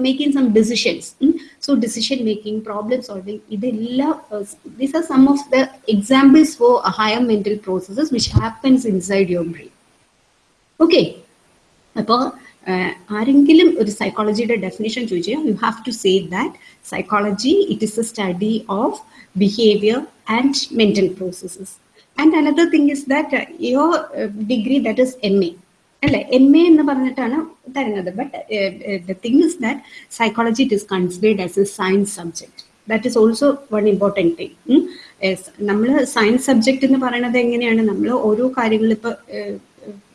making some decisions. mm. So decision making, problem solving, ഇതെല്ലാം, uh, these are some of the examples for a higher mental processes which happens inside your brain. Okay. അപ്പോൾ ആരെങ്കിലും ഒരു സൈക്കോളജിയുടെ definition ചോദിച്ചാൽ you have to say that psychology it is a study of behaviour and mental processes and another thing is that your degree that is M A അല്ലെ? M A എന്ന് പറഞ്ഞിട്ടാണ് തരുന്നത്. But the thing is that psychology it is considered as a science subject that is also one important thing നമ്മൾ science subject എന്ന് പറയുന്നത് എങ്ങനെയാണ്? നമ്മൾ ഓരോ കാര്യങ്ങൾ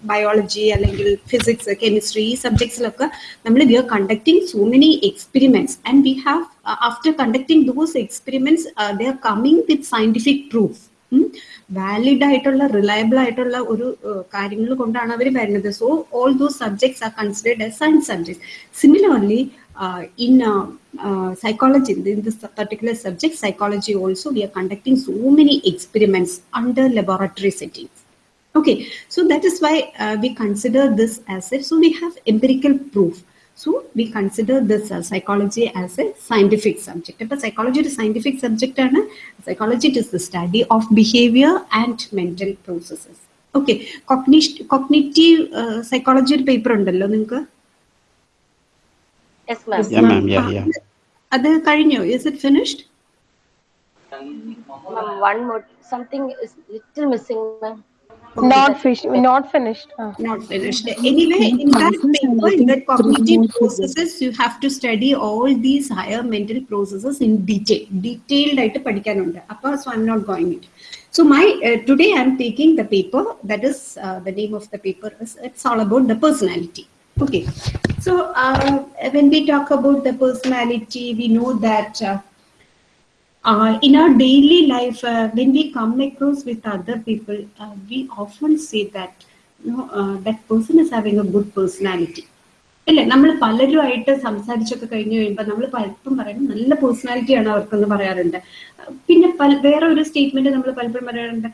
ബയോളജി അല്ലെങ്കിൽ ഫിസിക്സ് കെമിസ്ട്രി ഈ സബ്ജക്ട്സിലൊക്കെ നമ്മൾ we are conducting so many experiments and we have after conducting those experiments they are coming with scientific proof valid ആയിട്ടുള്ള റിലയബിൾ ആയിട്ടുള്ള ഒരു കാര്യങ്ങൾ കൊണ്ടാണ് അവർ വരുന്നത് so all those subjects are considered as science subjects similarly in psychology in this particular subject psychology also we are conducting so many experiments under laboratory settings okay so that is why uh, we consider this as a so we have empirical proof so we consider this uh, psychology as a scientific subject but psychology is a scientific subject and psychology is the study of behavior and mental processes okay cognitive cognitive uh, psychology paper ഉണ്ടല്ലോ നിങ്ങൾക്ക് Yes, ma'am. Yeah, ma'am. Yeah, yeah. അത് കഴിഞ്ഞോ is it finished Ma'am, one more. Something is little missing, ma'am. Not fish, not finished. Ah. not finished. Anyway, in that paper, in that cognitive processes, you have to study all these higher mental processes in detail. Detailed ആയിട്ട് പഠിക്കാനുണ്ട്. അപ്പൊ so I'm not going it. So my uh, today I'm taking the paper that is uh, the name of the paper is it's all about the personality. Okay. So uh, when we talk about the personality, we know that. Uh, uh, in our daily life, uh, when we come across with other people, uh, we often say that you know, uh, that person is having a good personality. അല്ലേ? നമ്മൾ പലരുമായിട്ട് സംസാരിച്ചൊക്കെ കഴിഞ്ഞു കഴിയുമ്പോൾ നമ്മൾ പലപ്പോഴും പറയുന്നത് നല്ല പേഴ്സണാലിറ്റിയാണ് അവർക്കെന്ന് പറയാറുണ്ട്. പിന്നെ പല വേറെ ഒരു സ്റ്റേറ്റ്മെന്റ് നമ്മൾ പലപ്പോഴും പറയാറുണ്ട്.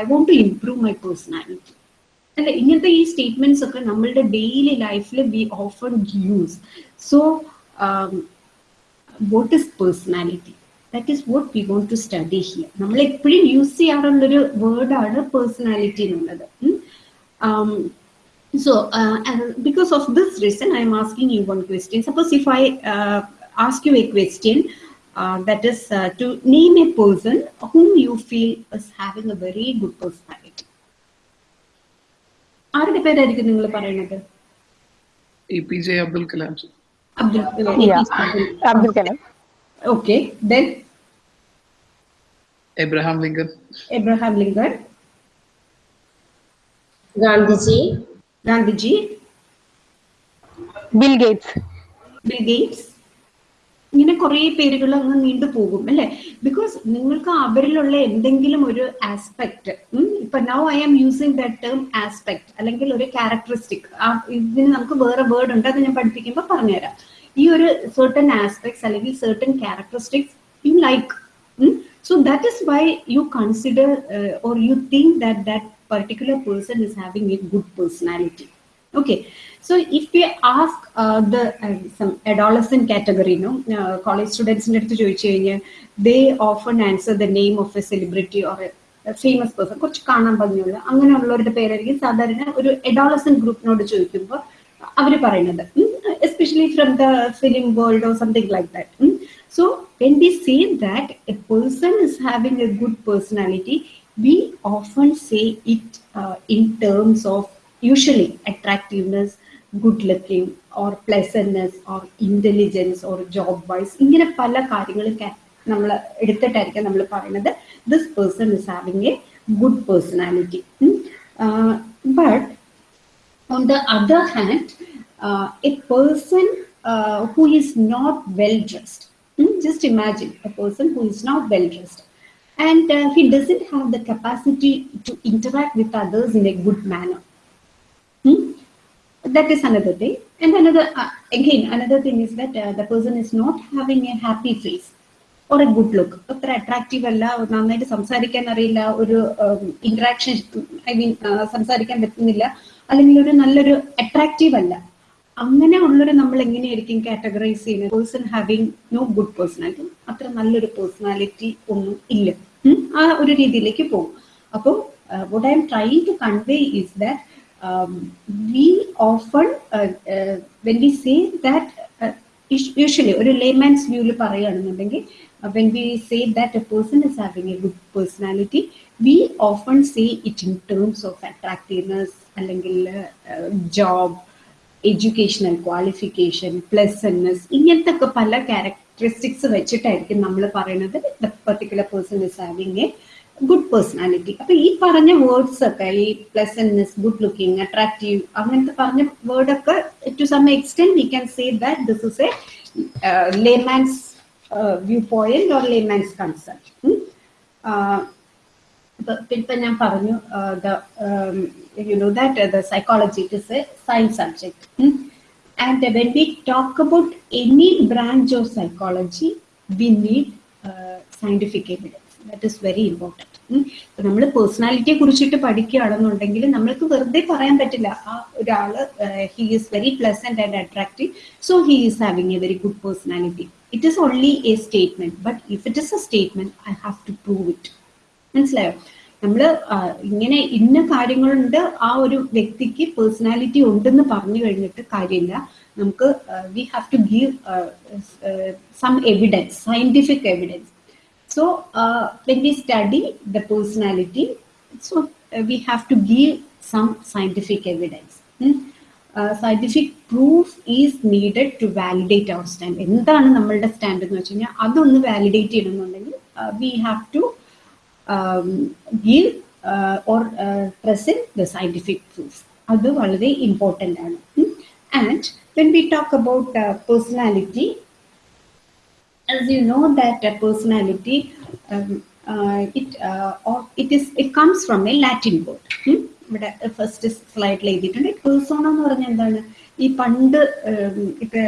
I want to improve my personality അല്ലെ? ഇങ്ങനത്തെ ഈ സ്റ്റേറ്റ്മെന്റ്സ് ഒക്കെ നമ്മളുടെ ഡെയിലി ലൈഫിൽ we often use so what is personality that is what we want to study here നമ്മൾ എപ്പോഴും യൂസ് ചെയ്യാറുള്ളൊരു വേർഡാണ് പേഴ്സണാലിറ്റി എന്നുള്ളത്. Um, so, uh, and because of this reason, I'm asking you one question. Suppose if I uh, ask you a question, uh, that is uh, to name a person whom you feel is having a very good personality. ആരുടെ പേരായിരിക്കും നിങ്ങൾ പറയുന്നത് APJ Abdul Kalam. Abdul Yeah. Abdul Kalam. Okay then? Abraham Lincoln. Abraham Lincoln. Gandhiji. Gandhiji. Bill Gates. Bill Gates. ഇങ്ങനെ കുറേ പേരുകൾ അങ്ങ് നീണ്ടു പോകും അല്ലെ ബിക്കോസ് നിങ്ങൾക്ക് അവരിലുള്ള എന്തെങ്കിലും ഒരു ആസ്പെക്ട് ഇപ്പൊ now I am using the term aspect അല്ലെങ്കിൽ ഒരു ക്യാരക്ടറിസ്റ്റിക് ഇതിന് നമുക്ക് വേറെ വേർഡ് ഉണ്ട് അത് ഞാൻ പഠിപ്പിക്കുമ്പോൾ പറഞ്ഞുതരാം ഈ ഒരു സെർട്ടൺ ആസ്പെക്ട്സ് അല്ലെങ്കിൽ certain characteristics you like so that is why you consider or you think that that particular person is having a good personality okay so if you ask the adolescent കാറ്റഗറിനും college സ്റ്റുഡൻസിന്റെ അടുത്ത് ചോദിച്ചു കഴിഞ്ഞാൽ they often answer the name of a celebrity or a famous person കുറച്ച് കാണാൻ പറഞ്ഞുള്ളൂ അങ്ങനെയുള്ളവരുടെ പേരായിരിക്കും സാധാരണ ഒരു അഡോളസൻ ഗ്രൂപ്പിനോട് ചോദിക്കുമ്പോൾ അവർ പറയുന്നത് especially from the film world or something like that so we say that a person is having a good personality, we often say it uh, in terms of usually attractiveness, good looking, or pleasantness, or intelligence, or job wise. ഇങ്ങനെ പല കാര്യങ്ങളും നമ്മൾ എടുത്തിട്ടായിരിക്കും നമ്മൾ പറയുന്നത് this person is having a good personality but on the other hand, uh, a person uh, who is not well dressed, hmm, just imagine a person who is not well dressed and uh, he doesn't have the capacity to interact with others in a good manner. Hmm? That is another thing. And another, uh, again, another thing is that uh, the person is not having a happy face or a good look. അത്ര attractive അല്ല നന്നായിട്ട് സംസാരിക്കാൻ അറിയില്ല ഒരു interaction I mean സംസാരിക്കാൻ പറ്റുന്നില്ല അല്ലെങ്കിൽ ഒരു നല്ലൊരു അട്രാക്റ്റീവ് അല്ല. അങ്ങനെ ഉള്ളൊരു നമ്മൾ എങ്ങനെയായിരിക്കും കാറ്റഗറൈസ് ചെയ്യുന്നത് person having no good personality അത്ര നല്ലൊരു പേഴ്സണാലിറ്റി ഒന്നും ഇല്ല. ആ ഒരു രീതിയിലേക്ക് പോകും. അപ്പോൾ what I'm trying to convey is that we often when we say when usually ഒരു ലേമാൻസ് വ്യൂവിൽ പറയുകയാണെന്നുണ്ടെങ്കിൽ when we say that a person is having a good personality we often say it in terms of attractiveness അല്ലെങ്കിൽ job educational qualification pleasantness ഇങ്ങനത്തെ ഒക്കെ പല characteristics വെച്ചിട്ടായിരിക്കും നമ്മൾ പറയുന്നത് the particular person is having a good personality അപ്പൊ ഈ പറഞ്ഞ വേർഡ്സ് ഒക്കെ ഈ പ്ലസൻനെസ് ഗുഡ് ലുക്കിംഗ് അട്രാക്റ്റീവ് അങ്ങനത്തെ പറഞ്ഞ വേർഡ് ഒക്കെ to some extend we can say that this is a layman's viewpoint or layman's concept ഇപ്പൊ ഞാൻ പറഞ്ഞു you know that the psychology it is a science subject and when we talk about any branch of psychology we need scientific evidence that is very important നമ്മൾ പേഴ്സണാലിറ്റിയെ കുറിച്ചിട്ട് പഠിക്കുകയാണെന്നുണ്ടെങ്കിൽ നമ്മൾക്ക് വെറുതെ പറയാൻ പറ്റില്ല. ആ ഒരാൾ he is very pleasant and attractive so he is having a very good personality it is only a statement but if it is a statement I have to prove it മനസ്സിലായോ? നമ്മൾ ഇങ്ങനെ ഇന്ന കാര്യങ്ങളുണ്ട് ആ ഒരു വ്യക്തിക്ക് പേഴ്സണാലിറ്റി ഉണ്ടെന്ന് പറഞ്ഞു കഴിഞ്ഞിട്ട് കാര്യമില്ല. നമുക്ക് we have to give some evidence scientific evidence So uh, when we study the personality, so uh, we have to give some scientific evidence. Hmm? Uh, scientific proof is needed to validate our stand. എന്താണ് നമ്മളുടെ stand എന്ന് വെച്ച് കഴിഞ്ഞാൽ അതൊന്ന് validate ചെയ്യണമെന്നുണ്ടെങ്കിൽ we have to uh, or the the proof. Proof അത് വളരെ important ആണ് and when we talk about personality as you know that a personality um, uh, it uh, or it is it comes from a latin word. Hmm? ഇവിടെ first സ്ലൈഡിൽ എഴുതിയിട്ടുണ്ട്. Persona എന്ന് പറഞ്ഞാൽ എന്താണ്? ഈ പണ്ട് ഇപ്പൊ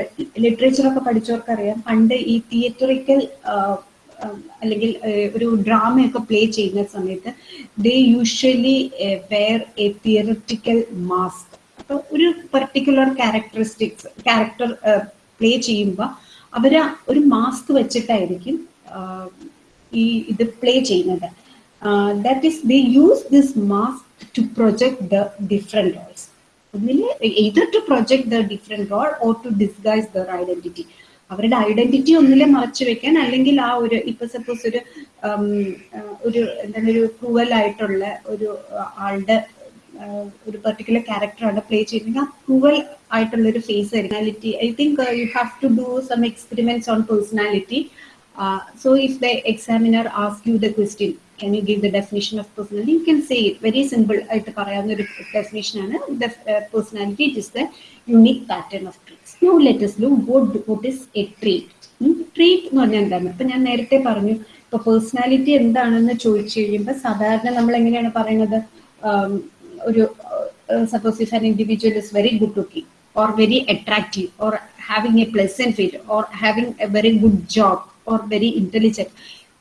ലിറ്ററേച്ചറൊക്കെ പഠിച്ചവർക്കറിയാം. പണ്ട് ഈ തിയേറ്ററിക്കൽ അല്ലെങ്കിൽ ഒരു ഡ്രാമയൊക്കെ പ്ലേ ചെയ്യുന്ന സമയത്ത് they usually wear a theoretical mask അപ്പൊ ഒരു പെർട്ടിക്കുലർ ക്യാരക്ടറിസ്റ്റിക്സ് ക്യാരക്ടർ പ്ലേ ചെയ്യുമ്പോൾ അവർ ഒരു മാസ്ക് വെച്ചിട്ടായിരിക്കും ഈ ഇത് പ്ലേ ചെയ്യുന്നത്. That is they use this mask to project the different roles ഒന്നിൽ either to project the different role or to disguise their identity അവരുടെ ഐഡന്റിറ്റി ഒന്നിലെ മറച്ചു വെക്കാൻ അല്ലെങ്കിൽ ആ ഒരു ഇപ്പൊ സപ്പോസ് ഒരു ഒരു എന്താണ് ഒരു ക്രൂവൽ ആയിട്ടുള്ള ഒരു ആളുടെ ഒരു പെർട്ടിക്കുലർ ക്യാരക്ടറാണ് പ്ലേ ചെയ്യുന്നത്. ആ ക്രൂവൽ ആയിട്ടുള്ള ഒരു face personality I think you have to do some experiments on personality so if the examiner ask you the question can you give the definition of personality you can say it very simple ആയിട്ട് പറയാവുന്ന ഒരു definition ആണ്. Personality it is the unique pattern of traits no let's ലു what what is a trait trait എന്ന് പറഞ്ഞാൽ എന്താണ്? ഇപ്പൊ ഞാൻ നേരത്തെ പറഞ്ഞു ഇപ്പൊ പേഴ്സണാലിറ്റി എന്താണെന്ന് ചോദിച്ചു കഴിയുമ്പോൾ സാധാരണ നമ്മൾ എങ്ങനെയാണ് പറയുന്നത്? ഒരു suppose if an individual is very good looking or very attractive or having a pleasant face or having a very good job or very intelligent.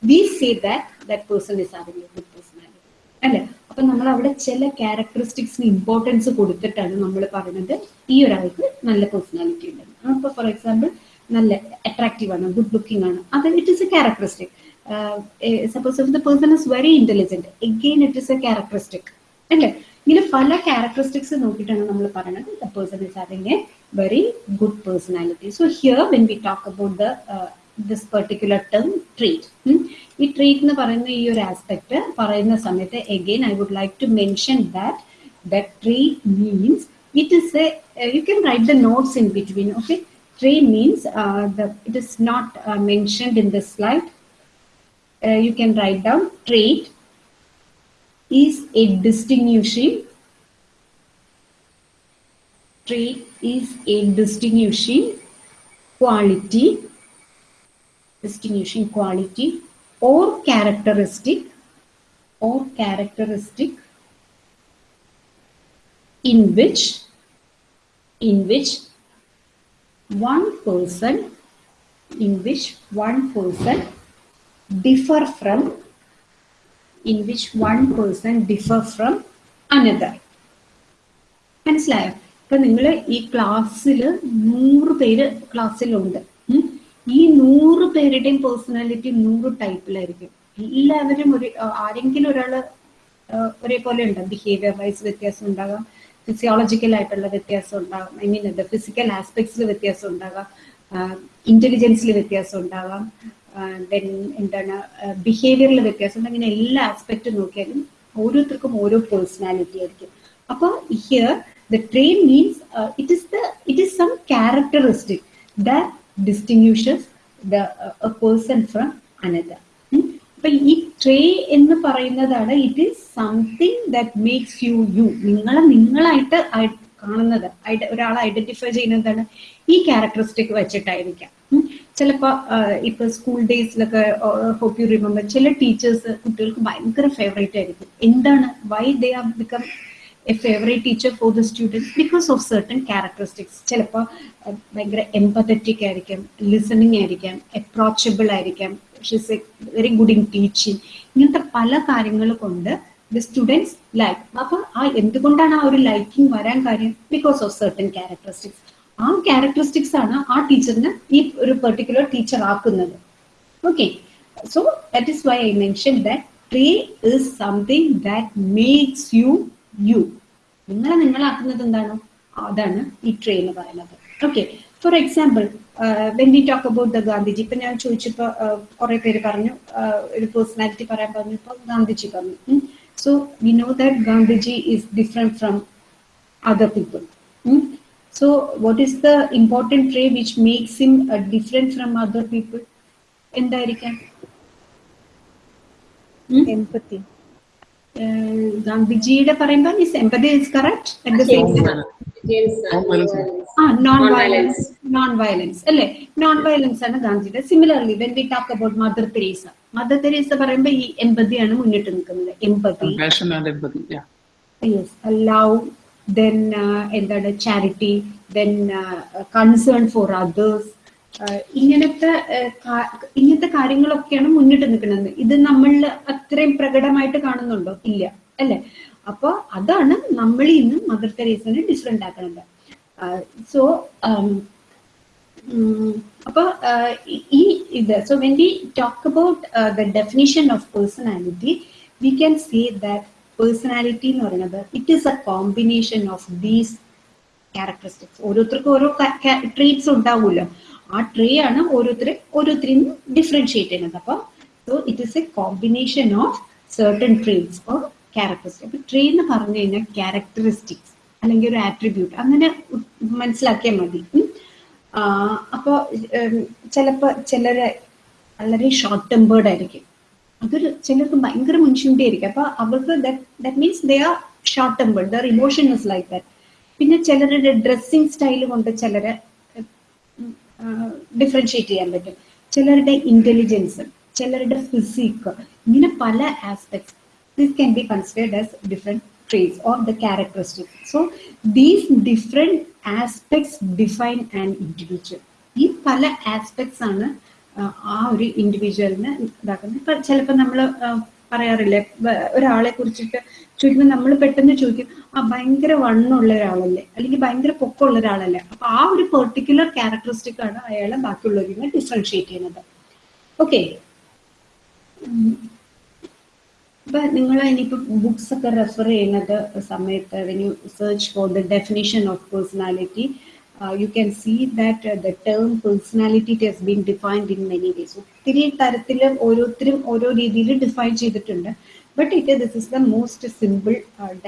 We say that that person is having a good personality. അല്ലെ? അപ്പൊ നമ്മൾ അവിടെ ചില ക്യാരക്ടറിസ്റ്റിക്സിന് importance കൊടുത്തിട്ടാണ് നമ്മൾ പറയുന്നത് ഈ ഒരാൾക്ക് നല്ല പേഴ്സണാലിറ്റി ഉണ്ടെന്ന് അപ്പൊ ഫോർ എക്സാമ്പിൾ നല്ല അട്രാക്റ്റീവ് ആണ് ഗുഡ് ലുക്കിംഗ് ആണ്. അത് it is a characteristic suppose if the person is very intelligent again it is a characteristic അല്ലേ? ഇങ്ങനെ പല ക്യാരക്ടറിസ്റ്റിക്സ് നോക്കിയിട്ടാണ് നമ്മൾ പറയുന്നത് the person is having a very good personality so here when we talk about this particular term trait ഈ trait എന്ന് പറയുന്ന ഈ ഒരു ആസ്പെക്ട് പറയുന്ന സമയത്ത് again I would like to mention that the trait means it is a you can write the notes in between okay trait means it is not mentioned in this slide you can write down trait is a distinguishing trait is a distinguishing quality distinguishing quality or characteristic or characteristic in which in which one person in which one person differ from in which one person differ from another. മനസ്സിലായോ? ഇപ്പൊ നിങ്ങൾ ഈ ക്ലാസ്സിൽ നൂറ് പേര് ക്ലാസ്സിലുണ്ട്. ഈ നൂറ് പേരുടെയും പേഴ്സണാലിറ്റി നൂറ് ടൈപ്പിലായിരിക്കും എല്ലാവരും ഒരു ആരെങ്കിലും ഒരാൾ ആ, ഒരേപോലെ ഉണ്ടാകും ബിഹേവിയർ വൈസ് വ്യത്യാസം ഉണ്ടാകാം. ഫിസിയോളജിക്കൽ ആയിട്ടുള്ള വ്യത്യാസം ഉണ്ടാകാം. ഐ മീൻ എന്താ ഫിസിക്കൽ ആസ്പെക്ട്സിൽ വ്യത്യാസം ഉണ്ടാകാം. ഇന്റലിജൻസിൽ വ്യത്യാസം ഉണ്ടാകാം. ദെൻ എന്താണ് ബിഹേവിയറിൽ വ്യത്യാസം അങ്ങനെ എല്ലാ ആസ്പെക്റ്റും നോക്കിയാലും ഓരോരുത്തർക്കും ഓരോ പേഴ്സണാലിറ്റി ആയിരിക്കും. അപ്പൊ here the trait means it is the it is some characteristic the distinguishes the person from another അപ്പൊ ഈ ട്രേ എന്ന് പറയുന്നതാണ് it is something that makes you you നിങ്ങളെ നിങ്ങളായിട്ട് കാണുന്നത് ഒരാൾ ഐഡന്റിഫൈ ചെയ്യുന്നതാണ് ഈ ക്യാരക്ടറിസ്റ്റിക് വെച്ചിട്ടായിരിക്കാം. ചിലപ്പോ ഇപ്പൊ സ്കൂൾ ഡേയ്സിലൊക്കെ ഹോപ്പ് യു റിമെമ്പർ ചില ടീച്ചേഴ്സ് കുട്ടികൾക്ക് ഭയങ്കര ഫേവറേറ്റ് ആയിരിക്കും. എന്താണ്? Why they are become a favourite teacher for the students because of certain characteristics ചിലപ്പോൾ ഭയങ്കര എംപത്തറ്റിക് ആയിരിക്കാം ലിസണിങ് ആയിരിക്കാം അപ്രോച്ചബിൾ ആയിരിക്കാം. She's a very good in teaching ഇങ്ങനത്തെ പല കാര്യങ്ങൾ കൊണ്ട് ദ സ്റ്റുഡൻസ് ലൈക്ക് അപ്പൊ ആ എന്തുകൊണ്ടാണ് ആ ഒരു ലൈക്കിംഗ് വരാൻ കാര്യം? ബിക്കോസ് ഓഫ് സെർട്ടൺ ക്യാരക്ടറിസ്റ്റിക്സ് ആ ക്യാരക്ടറിസ്റ്റിക്സ് ആണ് ആ ടീച്ചറിനെ ഈ ഒരു പെർട്ടിക്കുലർ ടീച്ചർ ആക്കുന്നത്. Okay so that is why I mention that is something that you you. നിങ്ങളെ നിങ്ങളാക്കുന്നത് എന്താണ്? അതാണ് ഈ ട്രേ എന്ന് പറയുന്നത്. Okay for example when we talk about the Gandhiji ഇപ്പൊ ഞാൻ ചോദിച്ചപ്പോ കുറെ പേര് പറഞ്ഞു uh, ഒരു പേഴ്സണാലിറ്റി പറയാൻ പറഞ്ഞു ഇപ്പൊ ഗാന്ധിജി പറഞ്ഞു. So we know that Gandhiji is different from other people. Hmm? So, what is the important trait which makes him uh, different from other people? എന്തായിരിക്കാം empathy. ഏഹ് ഗാന്ധിജിയുടെ പറയുമ്പോൾ is empathy is correct at the same time James, Non-violence. ആ non Non-violence. Violence non violence അല്ലേ non violence ആണ് ഗാന്ധിയുടെ similarly when we talk about Mother Teresa Mother Teresa പറയുമ്പോൾ ഈ എമ്പതി ആണ് മുന്നിട്ട് നിൽക്കുന്നത് empathy Compassion and empathy. Yeah. Yes love then എന്താണ് charity then concern for others ഇങ്ങനത്തെ uh, കാ- ഇങ്ങനത്തെ കാര്യങ്ങളൊക്കെയാണ് മുന്നിട്ട് നിൽക്കുന്നത്. ഇത് നമ്മളിൽ അത്രയും പ്രകടമായിട്ട് കാണുന്നുണ്ടോ? ഇല്ല. അല്ലെ? അപ്പൊ അതാണ് നമ്മൾ ഇന്ന് മദർ തെരേസിനെ ഡിഫറെന്റ് ആക്കുന്നത് സോ അപ്പൊ ഈ ഇത് so when we talk about the definition of personality we can say that personality എന്ന് പറയുന്നത് it is a combination of these characteristics ഓരോരുത്തർക്കും ഓരോ ട്രീറ്റ്സ് ഉണ്ടാവുമല്ലോ. ആ ട്രീ ആണ് ഓരോരുത്തരെ ഓരോരുത്തരും ഡിഫറൻഷിയേറ്റ് ചെയ്യുന്നത്. അപ്പൊ so it is a combination of certain traits or characteristic അപ്പൊ ട്രീ എന്ന് പറഞ്ഞു കഴിഞ്ഞാൽ ക്യാരക്ടറിസ്റ്റിക്സ് അല്ലെങ്കിൽ ഒരു ആട്രിബ്യൂട്ട് അങ്ങനെ മനസ്സിലാക്കിയാൽ മതി. അപ്പോൾ ചിലപ്പോൾ ചിലര് വളരെ ഷോർട്ട് ടെമ്പേർഡ് ആയിരിക്കും. അതൊരു ചിലർക്ക് ഭയങ്കര മനുഷ്യന്റെ ആയിരിക്കും. അപ്പൊ അവർക്ക് that means they are short temper their emotion is like that പിന്നെ ചിലരുടെ ഡ്രസ്സിങ് സ്റ്റൈൽ കൊണ്ട് ചിലരെ ഡിഫറൻഷിയേറ്റ് ചെയ്യാൻ പറ്റും. ചിലരുടെ ഇന്റലിജൻസ് ചിലരുടെ ഫിസിക് ഇങ്ങനെ പല aspects this can be considered as different traits or the characteristics. So these different aspects define an individual ഈ പല ആസ്പെക്ട്സ് ആണ് ആ, ഒരു ഇൻഡിവിജ്വലിനെ ഇതാക്കുന്നത്. ഇപ്പൊ ചിലപ്പോൾ നമ്മൾ പറയാറില്ലേ ഒരാളെ കുറിച്ചിട്ട് ചോദിക്കുമ്പോൾ നമ്മൾ പെട്ടെന്ന് ചോദിക്കും ആ ഭയങ്കര വണ്ണുള്ള ഒരാളല്ലേ? അല്ലെങ്കിൽ ഭയങ്കര പൊക്കമുള്ള ഒരാളല്ലേ? അപ്പൊ ആ ഒരു പെർട്ടിക്കുലർ ക്യാരക്ടറിസ്റ്റിക് ആണ് അയാളെ ബാക്കിയുള്ളവരിൽ നിന്ന് ഡിഫറൻഷിയേറ്റ് ചെയ്യുന്നത്. ഓക്കെ ഇപ്പൊ നിങ്ങൾ ഇനിയിപ്പോ ബുക്സ് ഒക്കെ റെഫർ ചെയ്യുന്നത് സമയത്ത് search for the definition of personality you can see that the term personality it has been defined in many ways ഒത്തിരി തരത്തിൽ ഓരോരുത്തരും ഓരോ രീതിയിൽ ഡിഫൈൻ ചെയ്തിട്ടുണ്ട്. But it this is the most simple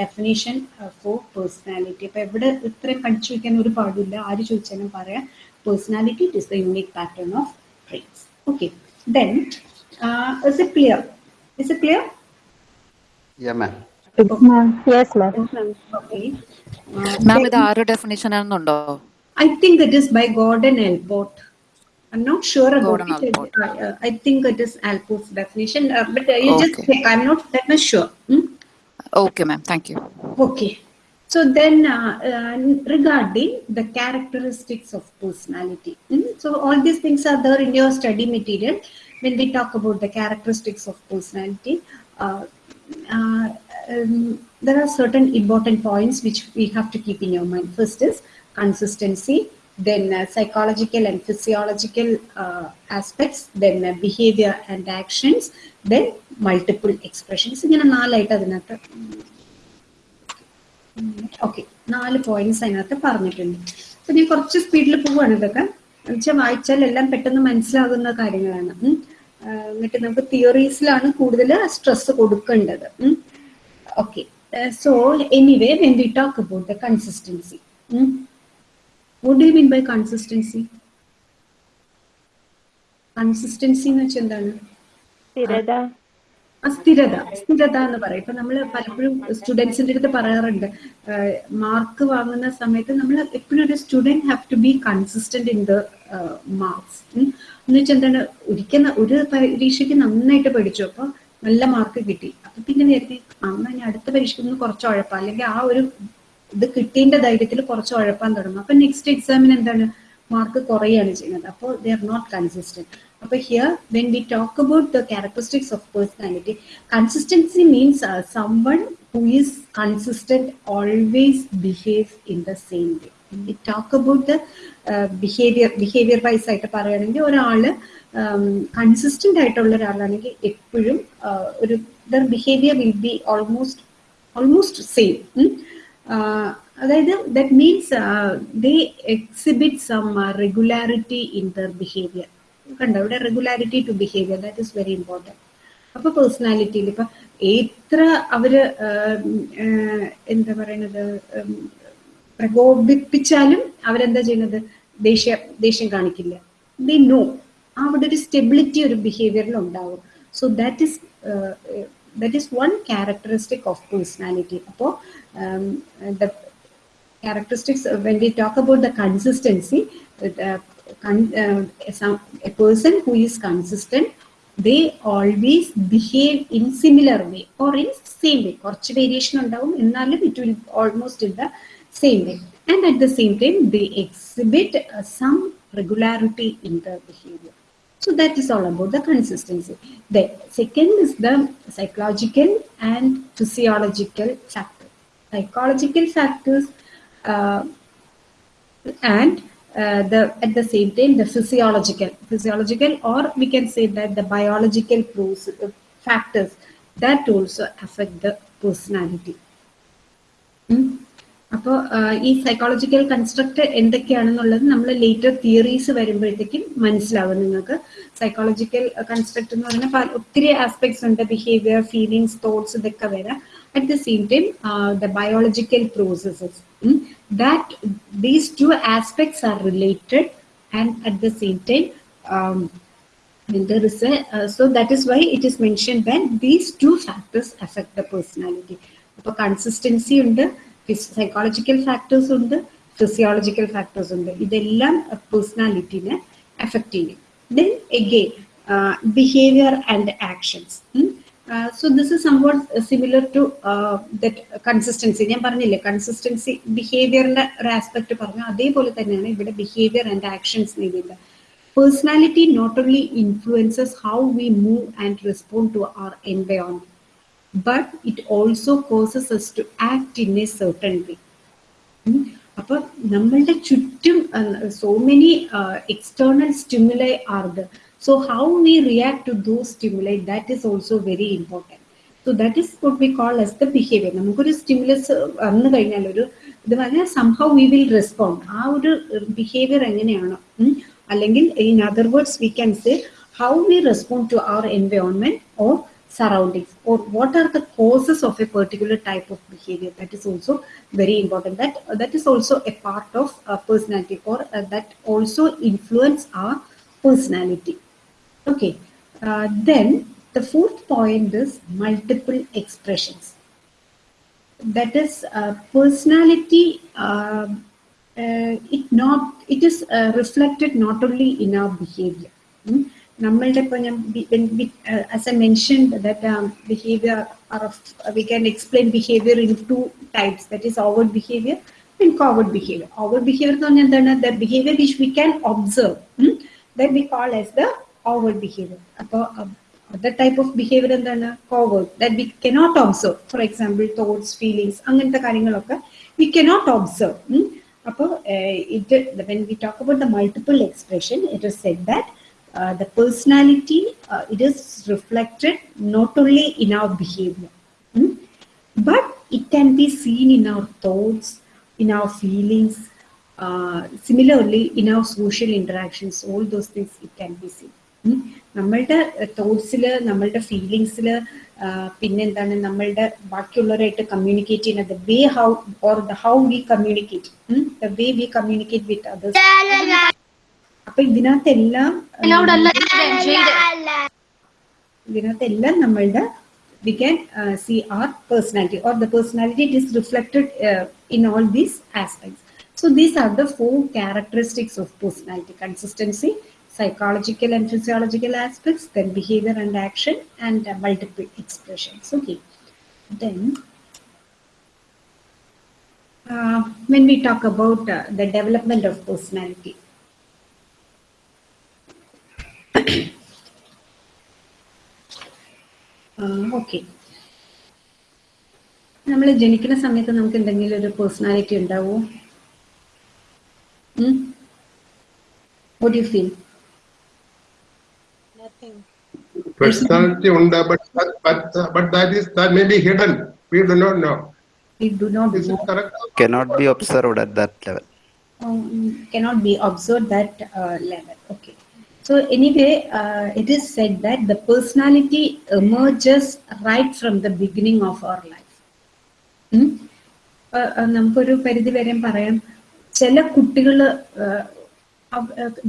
definition for personality അപ്പൊ എവിടെ ഇത്രയും കടിച്ചു വയ്ക്കാൻ ഒരു പാടില്ല ആര് ചോദിച്ചാലും പറയാം. Personality it is the unique pattern of traits okay then is it clear is it clear Yeah, ma'am. Yes, ma'am. Okay. Ma'am ഇത് ആരുടെ ഡെഫിനേഷൻ ആണെന്നുണ്ടോ? I think it is by Gordon Elbort. I'm not sure about Gordon it. Uh, I, think it is Alport's definition, uh, but uh, you okay. just check. I'm not that much sure. Hmm? Okay, ma'am. Thank you. Okay. So then uh, uh, regarding the characteristics of personality. Hmm? So all these things are there in your study material when we talk about the characteristics of personality. Uh, um, there are certain important points which we have to keep in your mind. First is consistency, then uh, psychological and physiological uh, aspects, then uh, behavior and actions, then multiple expressions. ഇങ്ങനെ നാലായിട്ട് അതിനകത്ത് okay നാല് points അതിനകത്ത് പറഞ്ഞിട്ടുണ്ട്. അപ്പൊ ഞാൻ കുറച്ച് സ്പീഡിൽ പോവാണ് ഇതൊക്കെ. എന്നുവെച്ചാൽ വായിച്ചാൽ എല്ലാം പെട്ടെന്ന് മനസ്സിലാകുന്ന കാര്യങ്ങളാണ്. എന്നിട്ട് നമുക്ക് തിയറീസിലാണ് കൂടുതൽ സ്ട്രെസ് കൊടുക്കേണ്ടത്. Okay so anyway when we talk about the consistency what you mean by consistency? Consistency എന്ന് വെച്ചാൽ എന്താണ്? സ്ഥിരത. ആ സ്ഥിരത. എന്ന് പറയും. ഇപ്പൊ നമ്മൾ പലപ്പോഴും സ്റ്റുഡൻസിന്റെ അടുത്ത് പറയാറുണ്ട് മാർക്ക് വാങ്ങുന്ന സമയത്ത് നമ്മൾ എപ്പോഴും ഒരു student have to be consistent in the marks എന്ന് വെച്ചാൽ എന്താണ്? ഒരിക്കൽ ഒരു പരീക്ഷയ്ക്ക് നന്നായിട്ട് പഠിച്ചു അപ്പൊ നല്ല മാർക്ക് കിട്ടി. അപ്പൊ പിന്നെ നേരത്തെ ഞാൻ അടുത്ത പരീക്ഷയ്ക്ക് ഒന്ന് കുറച്ച് ഉഴപ്പാം. അല്ലെങ്കിൽ ആ ഒരു ഇത് കിട്ടിയതിന്റെ ധൈര്യത്തിൽ കുറച്ച് ഉഴപ്പാൻ തുടങ്ങും. അപ്പൊ നെക്സ്റ്റ് എക്സാമിന് എന്താണ്? മാർക്ക് കുറയാണ് ചെയ്യുന്നത്. അപ്പോൾ ദേ ആർ നോട്ട് കൺസിസ്റ്റന്റ് അപ്പൊ here when we talk about the characteristics of personality consistency means someone who is consistent always behave in the same way talk about the behaviour behaviour wise ആയിട്ട് പറയുകയാണെങ്കിൽ ഒരാൾ consistent ആയിട്ടുള്ള ഒരാളാണെങ്കിൽ എപ്പോഴും ഒരു their behaviour will be almost almost same അതായത് that means they exhibit some regularity in their behaviour കണ്ടോ? ഇവിടെ regularity to behaviour that is very important അപ്പൊ പേഴ്സണാലിറ്റിയിൽ ഇപ്പൊ എത്ര അവർ എന്താ പറയണത്? പ്രകോപിപ്പിച്ചാലും അവരെന്താ ചെയ്യുന്നത്? ദേഷ്യ ദേഷ്യം കാണിക്കില്ല. ദേ നോ അവിടെ ഒരു സ്റ്റെബിലിറ്റി ഒരു ബിഹേവിയറിൽ ഉണ്ടാവും. So that is that is one characteristic of personality അപ്പോൾ um, the characteristics when we talk about the consistency, uh, con uh, some, a person who is consistent, they always behave in similar way or in same way. or variation on down in ennalu it will almost in the same way. And at the same time, they exhibit uh, some regularity in the behavior. So that is all about the consistency. The second is the psychological and physiological factors. Psychological factors uh, and uh, the at the same time the physiological physiological or we can say that the biological factors that also affect the personality അപ്പോൾ ഈ psychological construct എന്തൊക്കെയാണെന്നുള്ളത് നമ്മൾ later theories വരുമ്പോഴത്തേക്കും മനസ്സിലാവും നിങ്ങൾക്ക് psychological construct എന്ന് പറഞ്ഞാൽ ഒത്തിരി aspects ഉണ്ട് ബിഹേവിയർ ഫീലിങ്സ് തോട്ട്സ് ഇതൊക്കെ വരാം at the same time the biological processes that these two aspects are related and at the same time um, there is a uh, so that is why it is mentioned that these two factors affect the personality അപ്പോൾ consistency ഉണ്ട് psychological factors ഉണ്ട് physiological factors ഉണ്ട് ഇതെല്ലാം പേഴ്സണാലിറ്റിനെ affect ചെയ്യും then again behaviour and actions So this is somewhat similar to that consistency ഞാൻ പറഞ്ഞില്ലേ consistency ബിഹേവിയറിന്റെ ഒരു aspect പറഞ്ഞു. അതേപോലെ തന്നെയാണ് ഇവിടെ ബിഹേവിയർ ആൻഡ് ആക്ഷൻസ് നേടിയത്. Personality not only influences how we move and respond to our environment but it also causes us to act in a certain way അപ്പൊ നമ്മളുടെ ചുറ്റും so many external stimuli are the So how we react to those stimuli, that is also very important. So that is what we call as the behavior. നമുക്കൊരു stimulus വന്നു കഴിഞ്ഞാൽ ഒരു ഇത് പറഞ്ഞാൽ somehow we will respond ആ ഒരു behaviour എങ്ങനെയാണോ അല്ലെങ്കിൽ in other words we can say how we respond to our environment or surroundings or what are the causes of a particular type of behavior that is also very important that that is also a part of uh, personality or uh, that also influence our personality Okay, uh, then the fourth point is multiple expressions. That is uh, personality. Uh, it not it is reflected not only in our behavior. നമ്മളുടെ ഇപ്പോൾ ഞാൻ as a mention that behaviour we can explain behaviour in two types that is overt behaviour and covert behaviour overt behaviour എന്ന് പറഞ്ഞാൽ എന്താണ് the behaviour which we can observe that we call as the outward behavior അപ്പോൾ other type of behavior എന്താണ് covert that we cannot observe for example thoughts feelings അങ്ങനത്തെ കാര്യങ്ങളൊക്കെ we cannot observe ഉം. അപ്പോൾ ഇത് when we talk about the multiple expression it is said that uh, the personality uh, it is reflected not only in our behavior ഉം, but it can be seen in our thoughts in our feelings uh, similarly in our social interactions all those things it can be seen ഉം. നമ്മളുടെ തോട്ട്സിൽ നമ്മളുടെ ഫീലിങ്സിൽ പിന്നെന്താണ് നമ്മളുടെ ബാക്കിയുള്ളവരായിട്ട് communicate ചെയ്യുന്ന the way how or the how we communicate the way we communicate with others അപ്പൊ ഇതിനകത്തെല്ലാം ഇതിനകത്തെല്ലാം നമ്മളുടെ we can see our personality or the personality it is reflected in all these aspects so these are the four characteristics of personality consistency psychological and physiological aspects then behavior and action and uh, multiple expressions okay then uh, when we talk about uh, the development of personality ഓക്കെ നമ്മൾ ജനിക്കുന്ന സമയത്ത് നമുക്ക് എന്തെങ്കിലും ഒരു personality ഉണ്ടാവോ you feel Personality ഉണ്ട്, but that, but, uh, but that is that may be hidden. We do not know. we do not Is know, it correct? Cannot be observed at that level. um, cannot be observed that uh, level okay so anyway uh, it is said that the personality emerges right from the beginning of our life നമുക്കൊരു പരിധി വരെ പറയാം ചില കുട്ടികൾ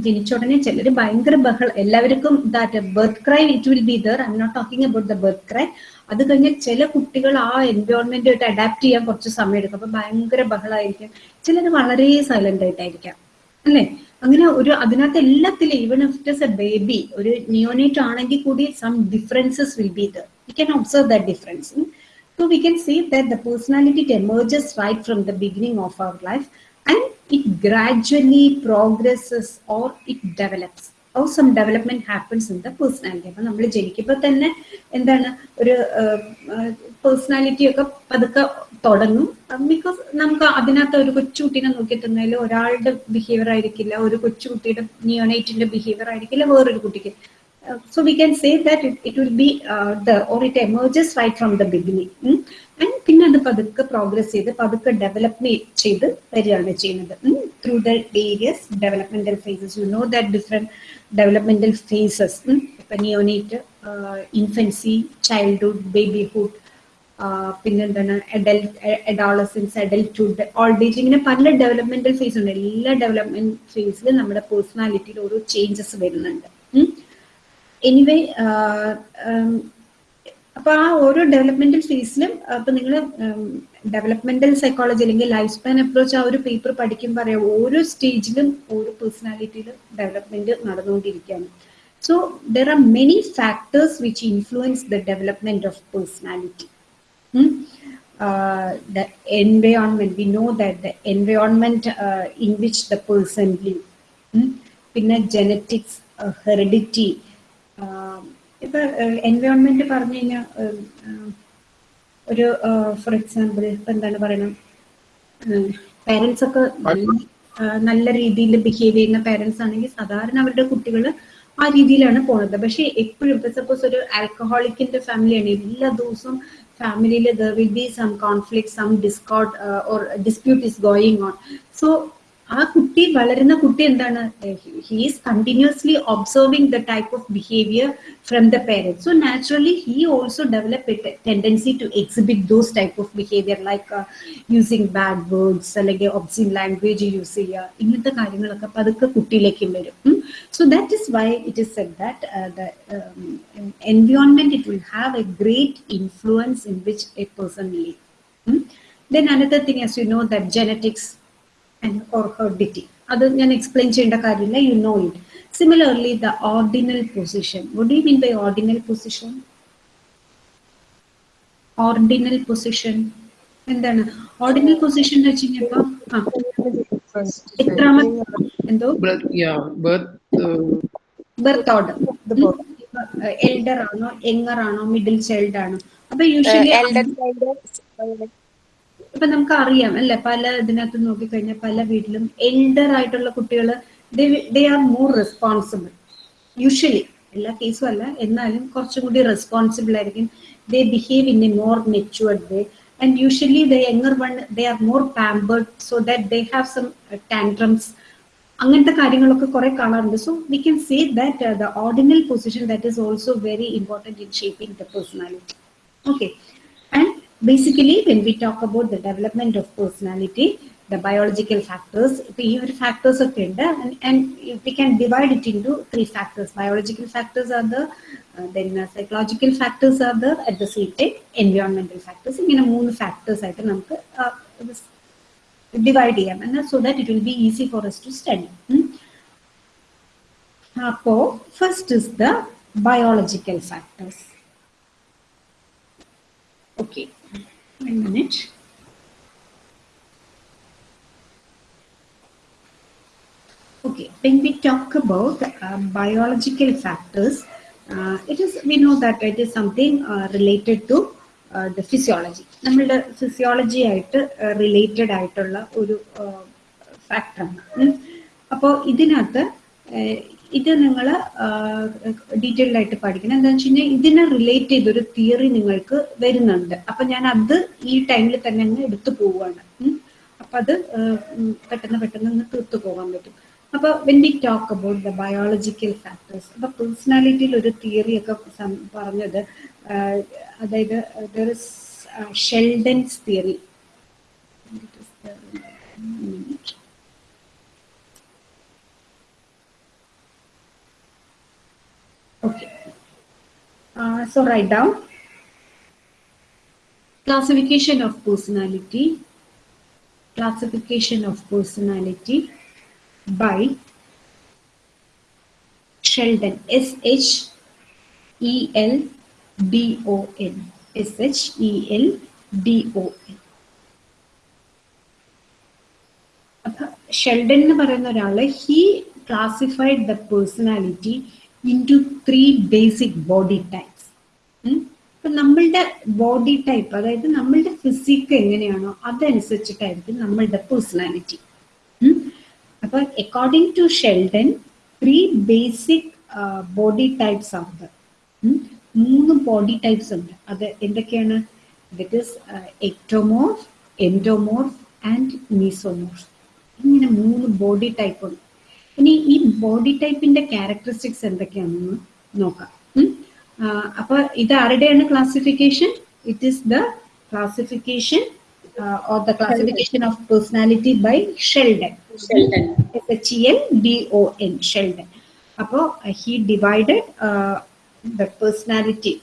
ജനിച്ച ഉടനെ ചിലർ ഭയങ്കര ബഹള എല്ലാവർക്കും that birth cry it will be there I not talking about the birth cry അത് കഴിഞ്ഞ് ചില കുട്ടികൾ ആ എൻവയോൺമെന്റുമായിട്ട് അഡാപ്റ്റ് ചെയ്യാൻ കുറച്ച് സമയം എടുക്കും. അപ്പൊ ഭയങ്കര ബഹളമായിരിക്കും ചിലർ വളരെ സൈലന്റ് ആയിട്ടായിരിക്കാം. അല്ലേ? അങ്ങനെ ഒരു അതിനകത്ത് എല്ലാത്തിലും even if it a baby ഒരു നിയോനേറ്റ് ആണെങ്കിൽ കൂടി some differences will be there you can observe the difference so we can see that the personality emerges right from the beginning of our life. And it gradually progresses or it develops. Or some development happens in the personality. അപ്പൊ നമ്മൾ ജനിക്കുമ്പോൾ തന്നെ എന്താണ് ഒരു personality ഒക്കെ പതുക്കെ തുടങ്ങും. Because നമുക്ക് അതിനകത്ത് ഒരു കൊച്ചുകുട്ടീനെ നോക്കി തന്നാൽ ഒരാളുടെ ബിഹേവിയർ ആയിരിക്കില്ല ഒരു കൊച്ചുകുട്ടിയുടെ നിയോനൈറ്റിന്റെ ബിഹേവിയർ ആയിരിക്കില്ല വേറൊരു കുട്ടിക്ക്. So so we can say that it, it will be uh, emerges or it emerges right പിന്നെ അത് പതുക്കെ പ്രോഗ്രസ് ചെയ്ത് പതുക്കെ ഡെവലപ്പ് ചെയ്ത് വരികയാണ് ചെയ്യുന്നത്. Through the various developmental phases you know that different developmental phases ഇപ്പൊ നിയോനേറ്റ് ഇൻഫൻസി ചൈൽഡ്ഹുഡ് ബേബിഹുഡ് പിന്നെന്താണ് adult adolescence adulthood old age ഇങ്ങനെ പല ഡെവലപ്മെന്റൽ ഫേസ് ഉണ്ട്. എല്ലാ ഡെവലപ്മെന്റ് ഫേസിലും നമ്മുടെ പേഴ്സണാലിറ്റിയിൽ ഓരോ ചേഞ്ചസ് വരുന്നുണ്ട്. എനിവേ അപ്പൊ ആ ഓരോ ഡെവലപ്മെന്റൽ ഫേസിലും അപ്പൊ നിങ്ങൾ ഡെവലപ്മെന്റൽ സൈക്കോളജി അല്ലെങ്കിൽ ലൈഫ് സ്പാൻ അപ്രോച്ച് ആ ഒരു പേപ്പർ പഠിക്കുമ്പോൾ അറിയാം ഓരോ സ്റ്റേജിലും ഓരോ പേഴ്സണാലിറ്റിയിലും ഡെവലപ്മെന്റ് നടന്നുകൊണ്ടിരിക്കുകയാണ് so there are many factors which influence the development of personality the environment we know that the environment uh, in which the person live ഉം. പിന്നെ ജനറ്റിക്സ് ഹെറിഡിറ്റി ഇപ്പൊ എൻവയോൺമെന്റ് പറഞ്ഞു കഴിഞ്ഞാൽ ഒരു ഫോർ എക്സാമ്പിൾ ഇപ്പൊ എന്താണ് പറയണം പേരൻസ് ഒക്കെ നല്ല രീതിയിൽ ബിഹേവ് ചെയ്യുന്ന പേരൻസ് ആണെങ്കിൽ സാധാരണ അവരുടെ കുട്ടികൾ ആ രീതിയിലാണ് പോണത്. പക്ഷെ എപ്പോഴും ഇപ്പൊ സപ്പോസ് ഒരു ആൽക്കഹോളിക്കിന്റെ ഫാമിലിയാണ് എല്ലാ ദിവസവും ഫാമിലിയിൽ there will be some conflict some discord or dispute is going on so ആ കുട്ടി വളരുന്ന കുട്ടി എന്താണ്? He is continuously observing the type of behaviour from the parents so naturally he also develop a tendency to exhibit those type of behaviour like using bad words അല്ലെങ്കിൽ obscene language use ചെയ്യുക ഇങ്ങനത്തെ കാര്യങ്ങളൊക്കെ പതുക്കെ കുട്ടിയിലേക്കും വരും. So that is why it is said that the environment it will have a great influence in which a person live then another thing as you know that genetics and or heredity. അത് ഞാൻ explain ചെയ്യേണ്ട കാര്യമില്ല you know it similarly the ordinal position what do mean by ordinal position ordinal position എന്താണ്? Ordinal position എന്ന് വെച്ച് കഴിഞ്ഞപ്പോ ആ എത്രാമത്തെ എന്തോ? Birth, yeah, birth. Uh, birth order elder ആണോ യങ്ങർ ആണോ മിഡിൽ ചൈൽഡ് ആണോ? അപ്പൊ യൂഷ്വലി elder child ഇപ്പൊ നമുക്ക് അറിയാം അല്ലെ? പല ഇതിനകത്ത് നോക്കിക്കഴിഞ്ഞാൽ പല വീട്ടിലും എൽഡർ ആയിട്ടുള്ള കുട്ടികൾ they are more responsible usually എല്ലാ കേസും അല്ല എന്നാലും കുറച്ചും കൂടി റെസ്പോൺസിബിൾ ആയിരിക്കും. They behave in a more matured way and usually the younger one they are more pampered so that they have some tantrums അങ്ങനത്തെ കാര്യങ്ങളൊക്കെ കുറെ കാണാറുണ്ട്. So we can say that the ordinal position that is also very important in shaping the personality okay and basically when we talk about the development of personality the biological factors ഇപ്പൊ ഈ ഒരു factors ഒക്കെ ഉണ്ട് and, and we can divide it into three factors biological factors are the uh, then uh, psychological factors are the at the same time environmental factors ഇങ്ങനെ മൂന്ന് factors ആയിട്ട് നമുക്ക് divide ചെയ്യാം എന്നാൽ so that it will be easy for us to study അപ്പോ first is the biological factors Okay, One minute. Okay, when we talk about uh, biological factors, uh, it is we know that it is something uh, related to uh, the physiology. നമ്മളുടെ physiology ആയിട്ട് related ആയിട്ടുള്ള ഒരു ഫാക്ടറാണ് അപ്പോൾ ഇതിനകത്ത് uh, ഇത് നിങ്ങൾ detailed ആയിട്ട് പഠിക്കണം. എന്താ വെച്ച് കഴിഞ്ഞാൽ ഇതിനെ റിലേറ്റ് ചെയ്തൊരു തിയറി നിങ്ങൾക്ക് വരുന്നുണ്ട്. അപ്പൊ ഞാൻ അത് ഈ ടൈമിൽ തന്നെ അങ്ങ് എടുത്തു പോവുകയാണ്. അപ്പൊ അത് പെട്ടെന്ന് പെട്ടെന്ന് അങ്ങ് തീർത്തു പോകാൻ പറ്റും. അപ്പൊ when we talk about the biological factors അപ്പൊ പേഴ്സണാലിറ്റിയിൽ ഒരു തിയറി ഒക്കെ പറഞ്ഞത് അതായത് Sheldon's theory Okay. Uh, so write down classification of personality. Classification of personality by Sheldon. S H E L D O N. S H E L D O N. Sheldon, Sheldon എന്ന് പറയുന്ന he classified the personality into three basic body types ഇപ്പം നമ്മളുടെ body type അതായത് നമ്മളുടെ physique എങ്ങനെയാണോ അതനുസരിച്ചിട്ടായിരിക്കും നമ്മളുടെ personality അപ്പൊ according to Sheldon three basic body types ആണ് മൂന്ന് ബോഡി ടൈപ്സ് ഉണ്ട്. അത് എന്തൊക്കെയാണ്? That is ectomorph endomorph and mesomorph ഇങ്ങനെ മൂന്ന് ബോഡി ടൈപ്പ് ഉണ്ട്. ഇനി ഈ ബോഡി ടൈപ്പിന്റെ ക്യാരക്ടറിസ്റ്റിക്സ് എന്തൊക്കെയാണെന്ന് നോക്കാം. അപ്പൊ ഇത് ആരുടെയാണ് classification it is the classification or the classification of personality by Sheldon H L D O N Sheldon അപ്പോ he divided the personality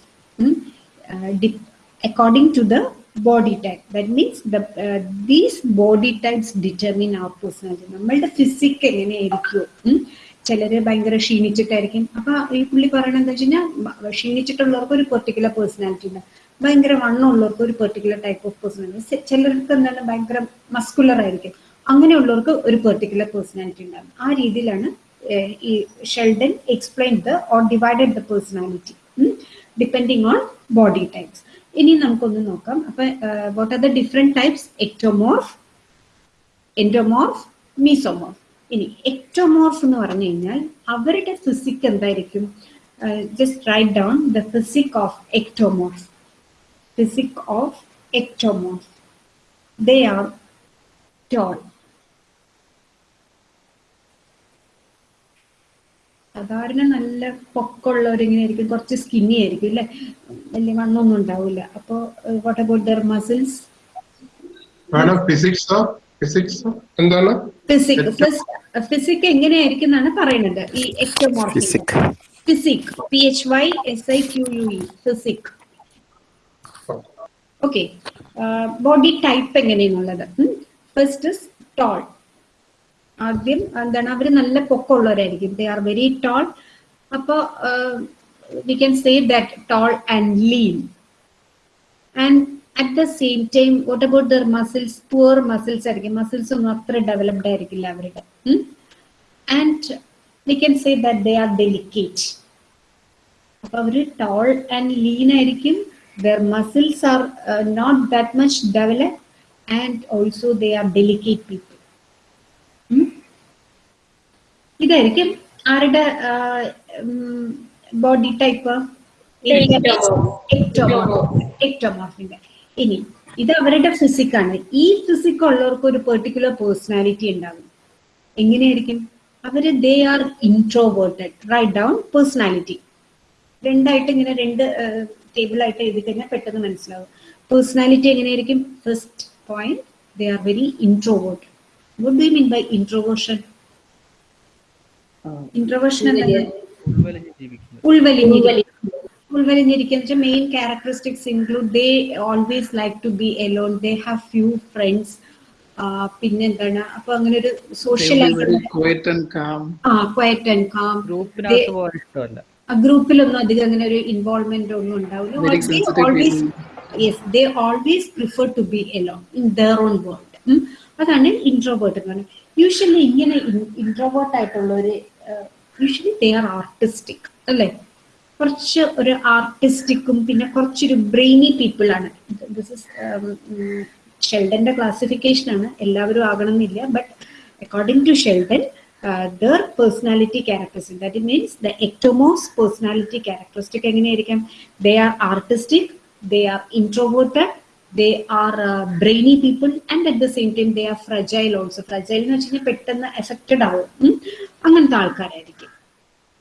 according to the body type that means the body types determine our personality. നമ്മളുടെ physique എങ്ങനെയായിരിക്കും ചിലര് ഭയങ്കര ക്ഷീണിച്ചിട്ടായിരിക്കും. അപ്പൊ ഈ പുള്ളി പറയണത് എന്താ വെച്ച് കഴിഞ്ഞാൽ ക്ഷീണിച്ചിട്ടുള്ളവർക്ക് ഒരു പെർട്ടിക്കുലർ പേഴ്സണാലിറ്റി ഉണ്ട്. ഭയങ്കര വണ്ണമുള്ളവർക്ക് ഒരു പെർട്ടിക്കുലർ ടൈപ്പ് ഓഫ് പേഴ്സണാലിറ്റി ചിലർക്ക് എന്താണ് ഭയങ്കര മസ്കുലർ ആയിരിക്കും. അങ്ങനെയുള്ളവർക്ക് ഒരു പെർട്ടിക്കുലർ പേഴ്സണാലിറ്റി ഉണ്ടാകും. ആ രീതിയിലാണ് ഈ Sheldon explain the or divided the personality depending on body types ഇനി നമുക്കൊന്ന് നോക്കാം. അപ്പൊ what are the different types ectomorph endomorph mesomorph ഇനി എക്ടോമോർഫ് എന്ന് പറഞ്ഞു കഴിഞ്ഞാൽ അവരുടെ ഫിസിക് എന്തായിരിക്കും? Just write down the physique of ectomorph physique of ectomorph they are tall സാധാരണ നല്ല പൊക്കമുള്ളവരിങ്ങനെ ആയിരിക്കും കുറച്ച് സ്കിന്നി ആയിരിക്കും അല്ലെ? വലിയ മണ്ണൊന്നും ഉണ്ടാവില്ല. അപ്പോ what about their muscles madam physics physics എന്താണ്? ഫിസിക് ഫിസിക് എങ്ങനെയായിരിക്കും എന്നാണ് പറയുന്നത്. ഈ Physic. Physique P H Y S I Q U E physique okay body type എങ്ങനെയാണുള്ളത് first is tall ആദ്യം എന്താണ് അവർ നല്ല പൊക്കമുള്ളവരായിരിക്കും. ദേ ആർ വെരി ടോൾ അപ്പോൾ we can say that tall and lean and at the same time what about their muscles poor muscles ആയിരിക്കും. Muscles ഒന്നും അത്ര developed ആയിരിക്കില്ല അവരുടെ. And we can say that they are delicate അപ്പൊ അവർ tall and lean ആയിരിക്കും. Their muscles are not that much develop and also they are delicate people ഇതായിരിക്കും. ആരുടെ ബോഡി ടൈപ്പ് എക്ടോമോർഫിന്റെ ഇനി ഇത് അവരുടെ ഫിസിക്കാണ് ഈ ഫിസിക് ഉള്ളവർക്ക് ഒരു പെർട്ടിക്കുലർ പേഴ്സണാലിറ്റി ഉണ്ടാകും. എങ്ങനെയായിരിക്കും? അവർ they are introverted write down personality രണ്ടായിട്ട് ഇങ്ങനെ രണ്ട് ടേബിൾ ആയിട്ട് എഴുതി കഴിഞ്ഞാൽ പെട്ടെന്ന് മനസ്സിലാവും. പേഴ്സണാലിറ്റി എങ്ങനെയായിരിക്കും? First point they are very introvert would do mean by by എന്താണ്? ഉൾവലിഞ്ഞിരിക്കും ഉൾവലിഞ്ഞിരിക്കുന്ന main characteristics include they always like to be alone they have few friends പിന്നെ എന്താണ്? അപ്പൊ അങ്ങനെ ഒരു സോഷ്യൽ ഗ്രൂപ്പിലൊന്നും അധികം അങ്ങനെ ഒരു ഇൻവോൾവ്മെന്റ് ഒന്നും ഉണ്ടാവില്ല. Always They sensitive always people. yes they always prefer to be alone in their own world. ഉം. അതാണ് ഇൻട്രോവേർട്ട് എന്ന് പറയുന്നത്. യൂഷ്വലി ഇങ്ങനെ ഇൻട്രോവേർട്ട് ആയിട്ടുള്ളവര് യൂഷ്വലി ദേ ആർ ആർട്ടിസ്റ്റിക് അല്ലേ? കുറച്ച് ഒരു ആർട്ടിസ്റ്റിക്കും പിന്നെ കുറച്ചൊരു ബ്രെയിനി പീപ്പിൾ ആണ്. ദിസ് ഇസ് ഷെൽഡന്റെ ക്ലാസിഫിക്കേഷൻ ആണ്. എല്ലാവരും ആകണമെന്നില്ല. But according to Sheldon their personality characteristic that means the ectomorphs personality characteristic എങ്ങനെയായിരിക്കാം? They are artistic they are introverted they are brainy people and at the same time they are fragile also. Fragile എന്ന് വെച്ച് കഴിഞ്ഞാൽ പെട്ടെന്ന് affected ആവും. അങ്ങനത്തെ ആൾക്കാരായിരിക്കും.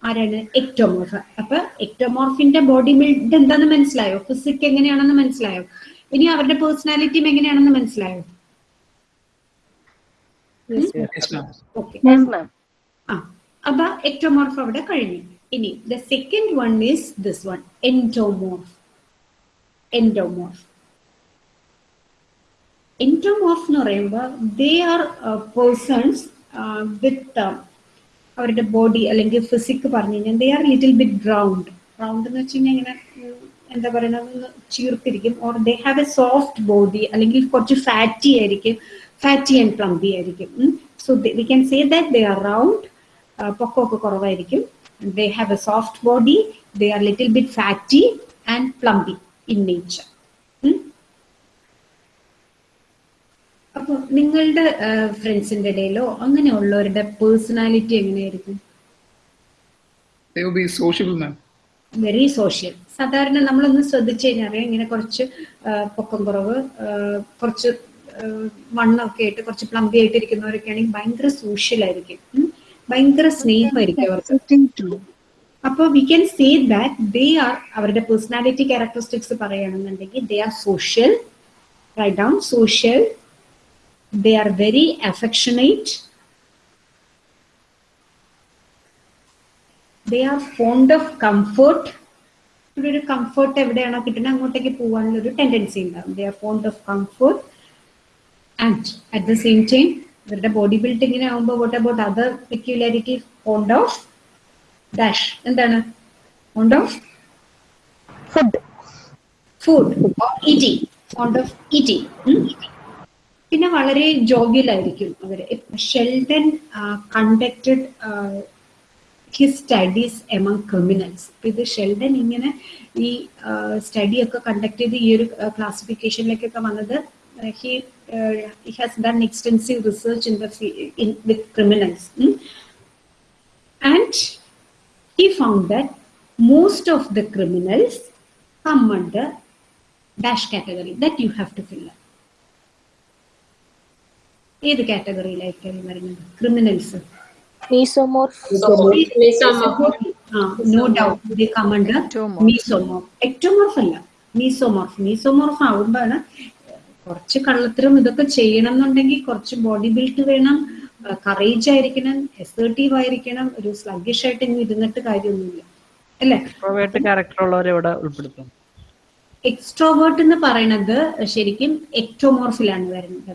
ആരാണ്? Ectomorph അപ്പൊ എക്ടോമോർഫിന്റെ body build എന്താണെന്ന് മനസ്സിലായോ? ഫിസിക് എങ്ങനെയാണെന്ന് മനസ്സിലായോ? ഇനി അവരുടെ പേഴ്സണാലിറ്റിയും എങ്ങനെയാണെന്ന് മനസ്സിലായോ. ആ അപ്പൊ എക്ടോമോർഫ് അവിടെ കഴിഞ്ഞു. ഇനി the second one is this one endomorph endomorph endomorph എന്ന് പറയുമ്പോൾ ദേ ആർ പേഴ്സൺസ് വിത്ത് അവരുടെ ബോഡി അല്ലെങ്കിൽ ഫിസിക് പറഞ്ഞു കഴിഞ്ഞാൽ they are little bit round round എന്ന് വെച്ച് കഴിഞ്ഞാൽ ഇങ്ങനെ എന്താ പറയുന്നത് ചീർത്തിരിക്കും. Or they have a soft body അല്ലെങ്കിൽ കുറച്ച് ഫാറ്റി ആയിരിക്കും. ഫാറ്റി ആൻഡ് പ്ലംബി ആയിരിക്കും. So we can say that they are round പൊക്കമൊക്കെ കുറവായിരിക്കും. They have a soft body they are little bit fatty and plumpy in nature അപ്പൊ നിങ്ങളുടെ ഫ്രണ്ട്സിന്റെ ഇടയിലോ അങ്ങനെയുള്ളവരുടെ പേഴ്സണാലിറ്റി എങ്ങനെയായിരിക്കും. വെരി സോഷ്യൽ സാധാരണ നമ്മളൊന്ന് ശ്രദ്ധിച്ചു കഴിഞ്ഞാൽ ഇങ്ങനെ കുറച്ച് പൊക്കം കുറവ് കുറച്ച് മണ്ണൊക്കെ ആയിട്ട് കുറച്ച് പ്ലംബി ആയിട്ട് ഇരിക്കുന്നവരൊക്കെ ആണെങ്കിൽ ഭയങ്കര സോഷ്യൽ ആയിരിക്കും. ഭയങ്കര സ്നേഹമായിരിക്കും അവർക്ക്. അപ്പോൾ we can say that they are അവരുടെ പേഴ്സണാലിറ്റി ക്യാരക്ടറിസ്റ്റിക്സ് പറയുകയാണെന്നുണ്ടെങ്കിൽ they are social write down social they are very affectionate. They are fond of comfort. ഇവിടെ ഒരു കംഫർട്ട് എവിടെയാണോ കിട്ടുന്നത് അങ്ങോട്ടേക്ക് പോകാനുള്ള ഒരു ടെൻഡൻസി ഉണ്ടാവും. They are fond of comfort and at the same time ഇവരുടെ ബോഡി ബിൽഡിങ്ങിനെ ആകുമ്പോൾ what about other peculiarity fond of dash എന്താണ്? Fond of food food of eating fond of eating പിന്നെ വളരെ ജോഗ്യലായിരിക്കും അവർ Sheldon conducted his studies among criminals ഇത് Sheldon ഇങ്ങനെ ഈ സ്റ്റഡി ഒക്കെ കണ്ടക്ട് ചെയ്ത് ഈ ഒരു ക്ലാസിഫിക്കേഷനിലേക്കൊക്കെ വന്നത് he has done extensive research in the with criminals and he that most of the criminals come under dash category that you have to fill up. ഏത് കാറ്റഗറിയിലായിരിക്കും വരുന്നത്? Criminals. No doubt they come under Ectomorph. Mesomorph ectomorph അല്ല. Mesomorph mesomorph ആകുമ്പോഴാണ് കുറച്ച് കള്ളത്തരം ഇതൊക്കെ ചെയ്യണം എന്നുണ്ടെങ്കിൽ കുറച്ച് ബോഡി ബിൽഡ് വേണം കറേജ് ആയിരിക്കണം എസേർട്ടീവ് ആയിരിക്കണം. ഒരു സ്ലഗിഷ് ആയിട്ട് ഇനി ഇരുന്നിട്ട് കാര്യമൊന്നുമില്ല. അല്ലേ? എക്സ്ട്രോവേർട്ട് എന്ന് പറയുന്നത് ശരിക്കും എക്ടോമോർഫിലാണ് വരുന്നത്.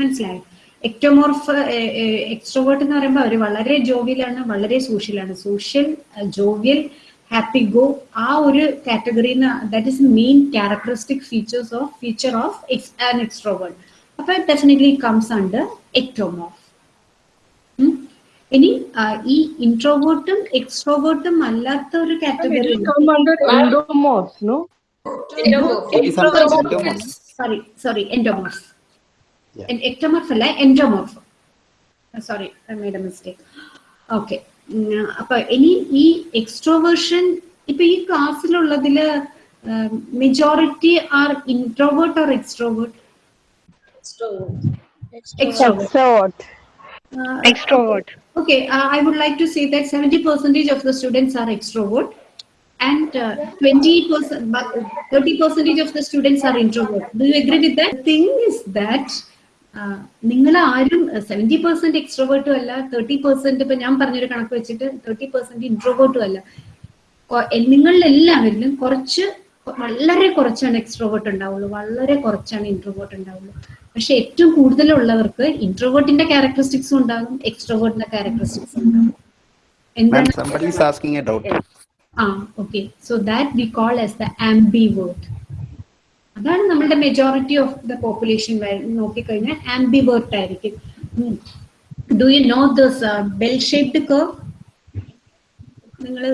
മനസ്സിലായോ? എക്ടോമോർഫ് എക്സ്ട്രോവേർട്ട് എന്ന് പറയുമ്പോൾ അവർ വളരെ ജോവിയലാണ് വളരെ സോഷ്യലാണ് സോഷ്യൽ ജോവിയൽ ഹാപ്പി ഗോ ആ ഒരു category that is main characteristic features of feature of an extrovert അപ്പൊ ഡെഫിനറ്റ്ലി കംസ് അണ്ടർ എക്ടോമോർഫ് ഇനി ഈ ഇൻട്രോവേർട്ടും എക്സ്ട്രോവേർട്ടും അല്ലാത്ത ഒരു category. Sorry sorry endomorph Yeah. Ectomorph അല്ല endomorph sorry I made a mistake okay അപ്പൊ ഇനി ഈ എക്സ്ട്രോവേർഷൻ ഇപ്പൊ ഈ ക്ലാസ്സിലുള്ളതില് majority are introvert or extrovert Extrovert. Extrovert. Okay, uh, I would like to say that 70 percentage of the students are extrovert and uh, 20 percent, but 30 percentage of the students are introvert. Do you agree with that? The thing is that നിങ്ങൾ ആരും seventy percent എക്സ്ട്രോവേർട്ടും അല്ല thirty percent ഇപ്പൊ ഞാൻ പറഞ്ഞൊരു കണക്ക് വെച്ചിട്ട് thirty percent ഇൻട്രോവേർട്ടും അല്ല. നിങ്ങളിൽ എല്ലാവരിലും കുറച്ച് വളരെ കുറച്ചാണ് എക്സ്ട്രോവേർട്ട് ഉണ്ടാവുള്ളൂ വളരെ കുറച്ചാണ് ഇൻട്രോവേർട്ട് ഉണ്ടാവുള്ളൂ. പക്ഷെ ഏറ്റവും കൂടുതലുള്ളവർക്ക് ഇൻട്രോവേർട്ടിന്റെ ക്യാരക്ടറിസ്റ്റിക്സും ഉണ്ടാകും എക്സ്ട്രോവേർട്ടിന്റെ ക്യാരക്ടറിസ്റ്റിക്സും ഉണ്ടാകും. എന്താണ്. ആ okay so that we call as the ambivert അതാണ് നമ്മളുടെ മെജോറിറ്റി ഓഫ് ദ പോപ്പുലേഷൻ നോക്കിക്കഴിഞ്ഞാൽ ആംബിവേർട്ട് ആയിരിക്കും. Do you know this bell shaped curve നിങ്ങൾ.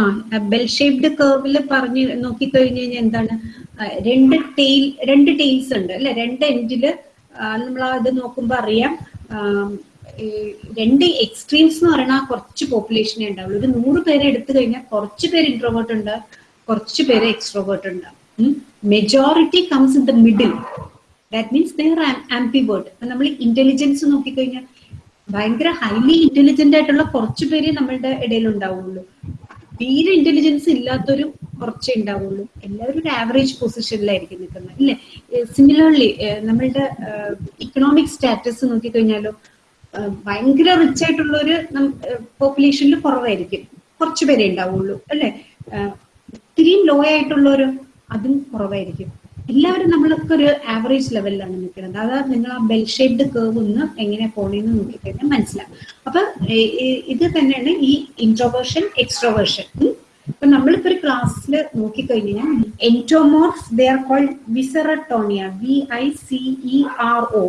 ആ ബെൽ ഷേപ്ഡ് കർവിൽ പറഞ്ഞ് നോക്കിക്കഴിഞ്ഞു കഴിഞ്ഞാൽ എന്താണ്? രണ്ട് ടെയിൽ രണ്ട് ടെയിൽസ് ഉണ്ട്. അല്ലെ? രണ്ട് എൻഡിൽ നമ്മൾ അത് നോക്കുമ്പോൾ അറിയാം. രണ്ട് എക്സ്ട്രീംസ് എന്ന് പറയുന്ന കുറച്ച് പോപ്പുലേഷനെ ഉണ്ടാവുള്ളൂ. ഒരു നൂറ് പേരെ എടുത്തു കഴിഞ്ഞാൽ കുറച്ച് പേര് ഇൻട്രോവേർട്ട് ഉണ്ട്. കുറച്ച് പേര് എക്സ്ട്രോവേർട്ട് ഉണ്ടാവും. Majority comes in the middle that means their ambivert നമ്മൾ ഇന്റലിജൻസ് നോക്കിക്കഴിഞ്ഞാൽ ഭയങ്കര ഹൈലി ഇന്റലിജന്റ് ആയിട്ടുള്ള കുറച്ച് പേര് നമ്മളുടെ ഇടയിൽ ഉണ്ടാവുള്ളൂ. തീരെ ഇന്റലിജൻസ് ഇല്ലാത്തൊരു കുറച്ചേ ഉണ്ടാവുള്ളൂ. എല്ലാവരും ഒരു ആവറേജ് പൊസിഷനിലായിരിക്കും നിൽക്കുന്നത്. ഇല്ലേ? സിമിലർലി നമ്മളുടെ ഇക്കണോമിക് സ്റ്റാറ്റസ് നോക്കിക്കഴിഞ്ഞാലോ ഭയങ്കര റിച്ച് ആയിട്ടുള്ള ഒരു പോപ്പുലേഷനിൽ കുറവായിരിക്കും. കുറച്ച് പേരെ ഉണ്ടാവുള്ളൂ. അല്ലെ? ഇത്തിരിയും ലോ ആയിട്ടുള്ളവരോ അതും കുറവായിരിക്കും. എല്ലാവരും നമ്മളൊക്കെ ഒരു ആവറേജ് ലെവലിലാണ് നിൽക്കുന്നത്. അതാ നിങ്ങൾ ആ ബെൽ ഷേപ്ഡ് കേവ് ഒന്ന് എങ്ങനെ പോണെന്ന് നോക്കിക്കഴിഞ്ഞാൽ മനസ്സിലാവും. അപ്പൊ ഇത് തന്നെയാണ് ഈ ഇൻട്രോവേർഷൻ എക്സ്ട്രോവേർഷൻ ഇപ്പൊ നമ്മളിപ്പോ ഒരു ക്ലാസ്സിൽ നോക്കിക്കഴിഞ്ഞാൽ endomorph they are called viscerotonia V I C E R O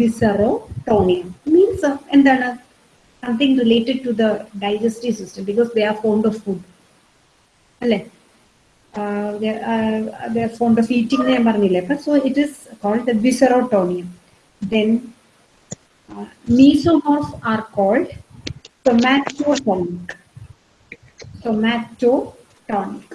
viscerotonia means എന്താണ്? Something related to the digestive system because they are fond of food അല്ലേ? ഫോണ്ട് ഓഫ് ഈറ്റിംഗ് ഞാൻ പറഞ്ഞില്ലേ? അപ്പൊ so it is called viscerotonia then mesomorph are called somatotonic somatotonic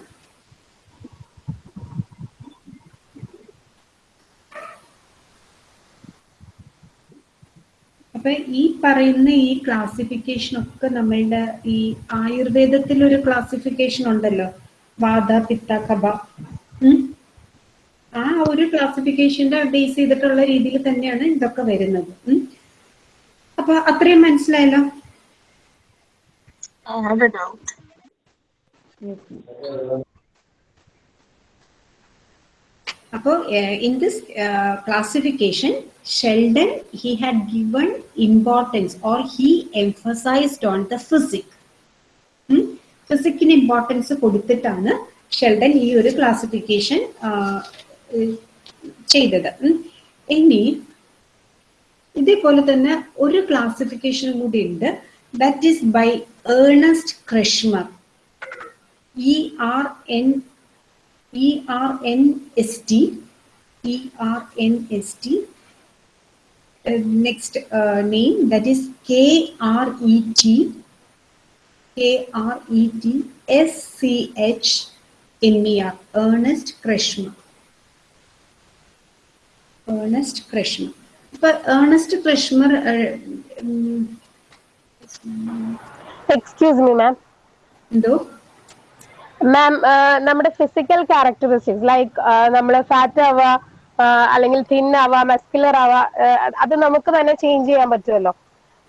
അപ്പൊ ഈ പറയുന്ന ഈ classification ഒക്കെ നമ്മളുടെ ഈ ആയുർവേദത്തിൽ ഒരു ക്ലാസിഫിക്കേഷൻ ഉണ്ടല്ലോ. വാദ പിത്ത കബ ആ ഒരു ക്ലാസിഫിക്കേഷന്റെ ബേസ് ചെയ്തിട്ടുള്ള രീതിയിൽ തന്നെയാണ് ഇതൊക്കെ വരുന്നത്. അപ്പൊ അത്രയും മനസ്സിലായല്ലോ? അപ്പോ in this classification Sheldon he had given importance or he emphasized on the physique ഫിസിക്കിന് importance കൊടുത്തിട്ടാണ് ഷെൽഡൻ ഈ ഒരു ക്ലാസിഫിക്കേഷൻ ചെയ്തത്. ഇനി ഇതേപോലെ തന്നെ ഒരു ക്ലാസിഫിക്കേഷൻ കൂടി ഉണ്ട്. That is by Ernest Kretschmer E R N E R N S T E R N S T next name that is K R E T K R E T S C H M E Ernest Krishma. Ernest Krishma. But Ernest Krishma, uh, um, Excuse me, ma'am. എന്തോ ma'am നമ്മുടെ physical characteristics like നമ്മൾ fat ആവുക അല്ലെങ്കിൽ thin ആവുക muscular ആവുക അത് നമുക്ക് തന്നെ ചേഞ്ച് ചെയ്യാൻ പറ്റുമല്ലോ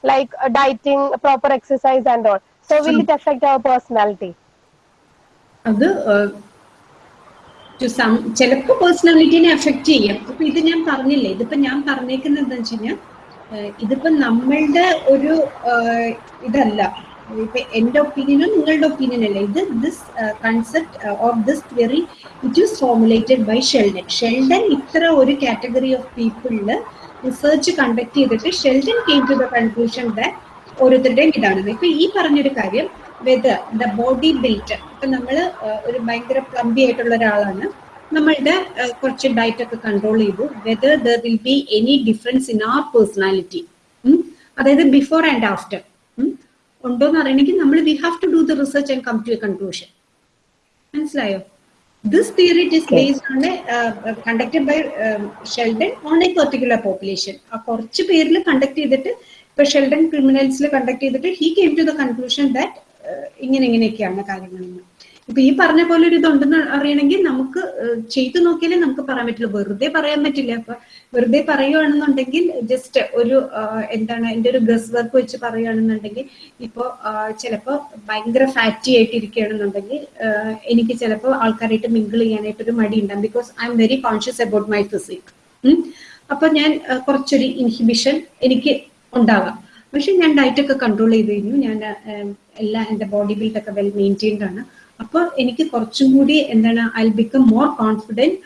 like dieting proper exercise and all so will it effect our personality അത് ചിലപ്പോൾ പേഴ്സണാലിറ്റിനെ അഫക്റ്റ് ചെയ്യും. അപ്പൊ ഇത് ഞാൻ പറഞ്ഞില്ലേ ഇതിപ്പോ ഞാൻ പറഞ്ഞേക്കുന്നത് എന്താ വെച്ച് കഴിഞ്ഞാൽ ഇതിപ്പോ നമ്മളുടെ ഒരു ഇതല്ല. ഇപ്പൊ എന്റെ ഒപ്പീനിയനോ നിങ്ങളുടെ ഒപ്പീനിയൻ അല്ല. ഇത് this concept or this theory it is formulated by Sheldon Sheldon ഇത്ര ഒരു കാറ്റഗറി ഓഫ് പീപ്പിളിൽ റിസർച്ച് കണ്ടക്ട് ചെയ്തിട്ട് Sheldon came to the conclusion that ഓരോരുത്തരുടെയും ഇതാണ് ഇപ്പൊ ഈ പറഞ്ഞൊരു കാര്യം വെദർ ദ ബോഡി ബിൽറ്റ് ഇപ്പൊ നമ്മൾ ഒരു ഭയങ്കര പ്ലംബി ആയിട്ടുള്ള ഒരാളാണ്. നമ്മളുടെ കുറച്ച് ഡയറ്റ് ഒക്കെ കൺട്രോൾ ചെയ്തു. Whether there will be any difference in our personality അതായത് ബിഫോർ ആൻഡ് ആഫ്റ്റർ ഉണ്ടോ എന്ന് അറിയണമെങ്കിൽ നമ്മൾ we have to do the research and come to a conclusion മനസ്സിലായോ? This theory is based on conducted by Sheldon on a particular population ആ കുറച്ച് പേരിൽ conduct ചെയ്തിട്ട് ഇപ്പൊ ഷെൽഡൻ ക്രിമിനൽസിൽ കണ്ടക്ട് ചെയ്തിട്ട് he came to the conclusion that ഇങ്ങനെ ഇങ്ങനെയൊക്കെയാണ് കാര്യങ്ങളെന്ന് ഇപ്പൊ ഈ പറഞ്ഞ പോലെ ഒരു ഇതുണ്ടെന്ന് അറിയണമെങ്കിൽ നമുക്ക് ചെയ്തു നോക്കിയാലേ നമുക്ക് പറയാൻ പറ്റുള്ളൂ. വെറുതെ പറയാൻ പറ്റില്ല. അപ്പൊ വെറുതെ പറയുകയാണെന്നുണ്ടെങ്കിൽ ജസ്റ്റ് ഒരു എന്താണ് എന്റെ ഒരു ഗസ് വർക്ക് വെച്ച് പറയുകയാണെന്നുണ്ടെങ്കിൽ ഇപ്പോ ചിലപ്പോ ഭയങ്കര ഫാറ്റി ആയിട്ട് ഇരിക്കുകയാണെന്നുണ്ടെങ്കിൽ എനിക്ക് ചിലപ്പോൾ ആൾക്കാരായിട്ട് മിങ്കിൾ ചെയ്യാനായിട്ട് ഒരു മടി ഉണ്ടാകും because I'm very conscious about my physique അപ്പൊ ഞാൻ കുറച്ചൊരു ഇൻഹിബിഷൻ എനിക്ക് ഉണ്ടാവാം. പക്ഷെ ഞാൻ ഡയറ്റ് ഒക്കെ കൺട്രോൾ ചെയ്ത് കഴിഞ്ഞു. ഞാൻ എല്ലാ എന്റെ ബോഡി ബിൽഡ് ഒക്കെ വെൽ മെയിന്റെയിൻഡ് ആണ്. അപ്പൊ എനിക്ക് കുറച്ചും കൂടി എന്താണ് I become more confident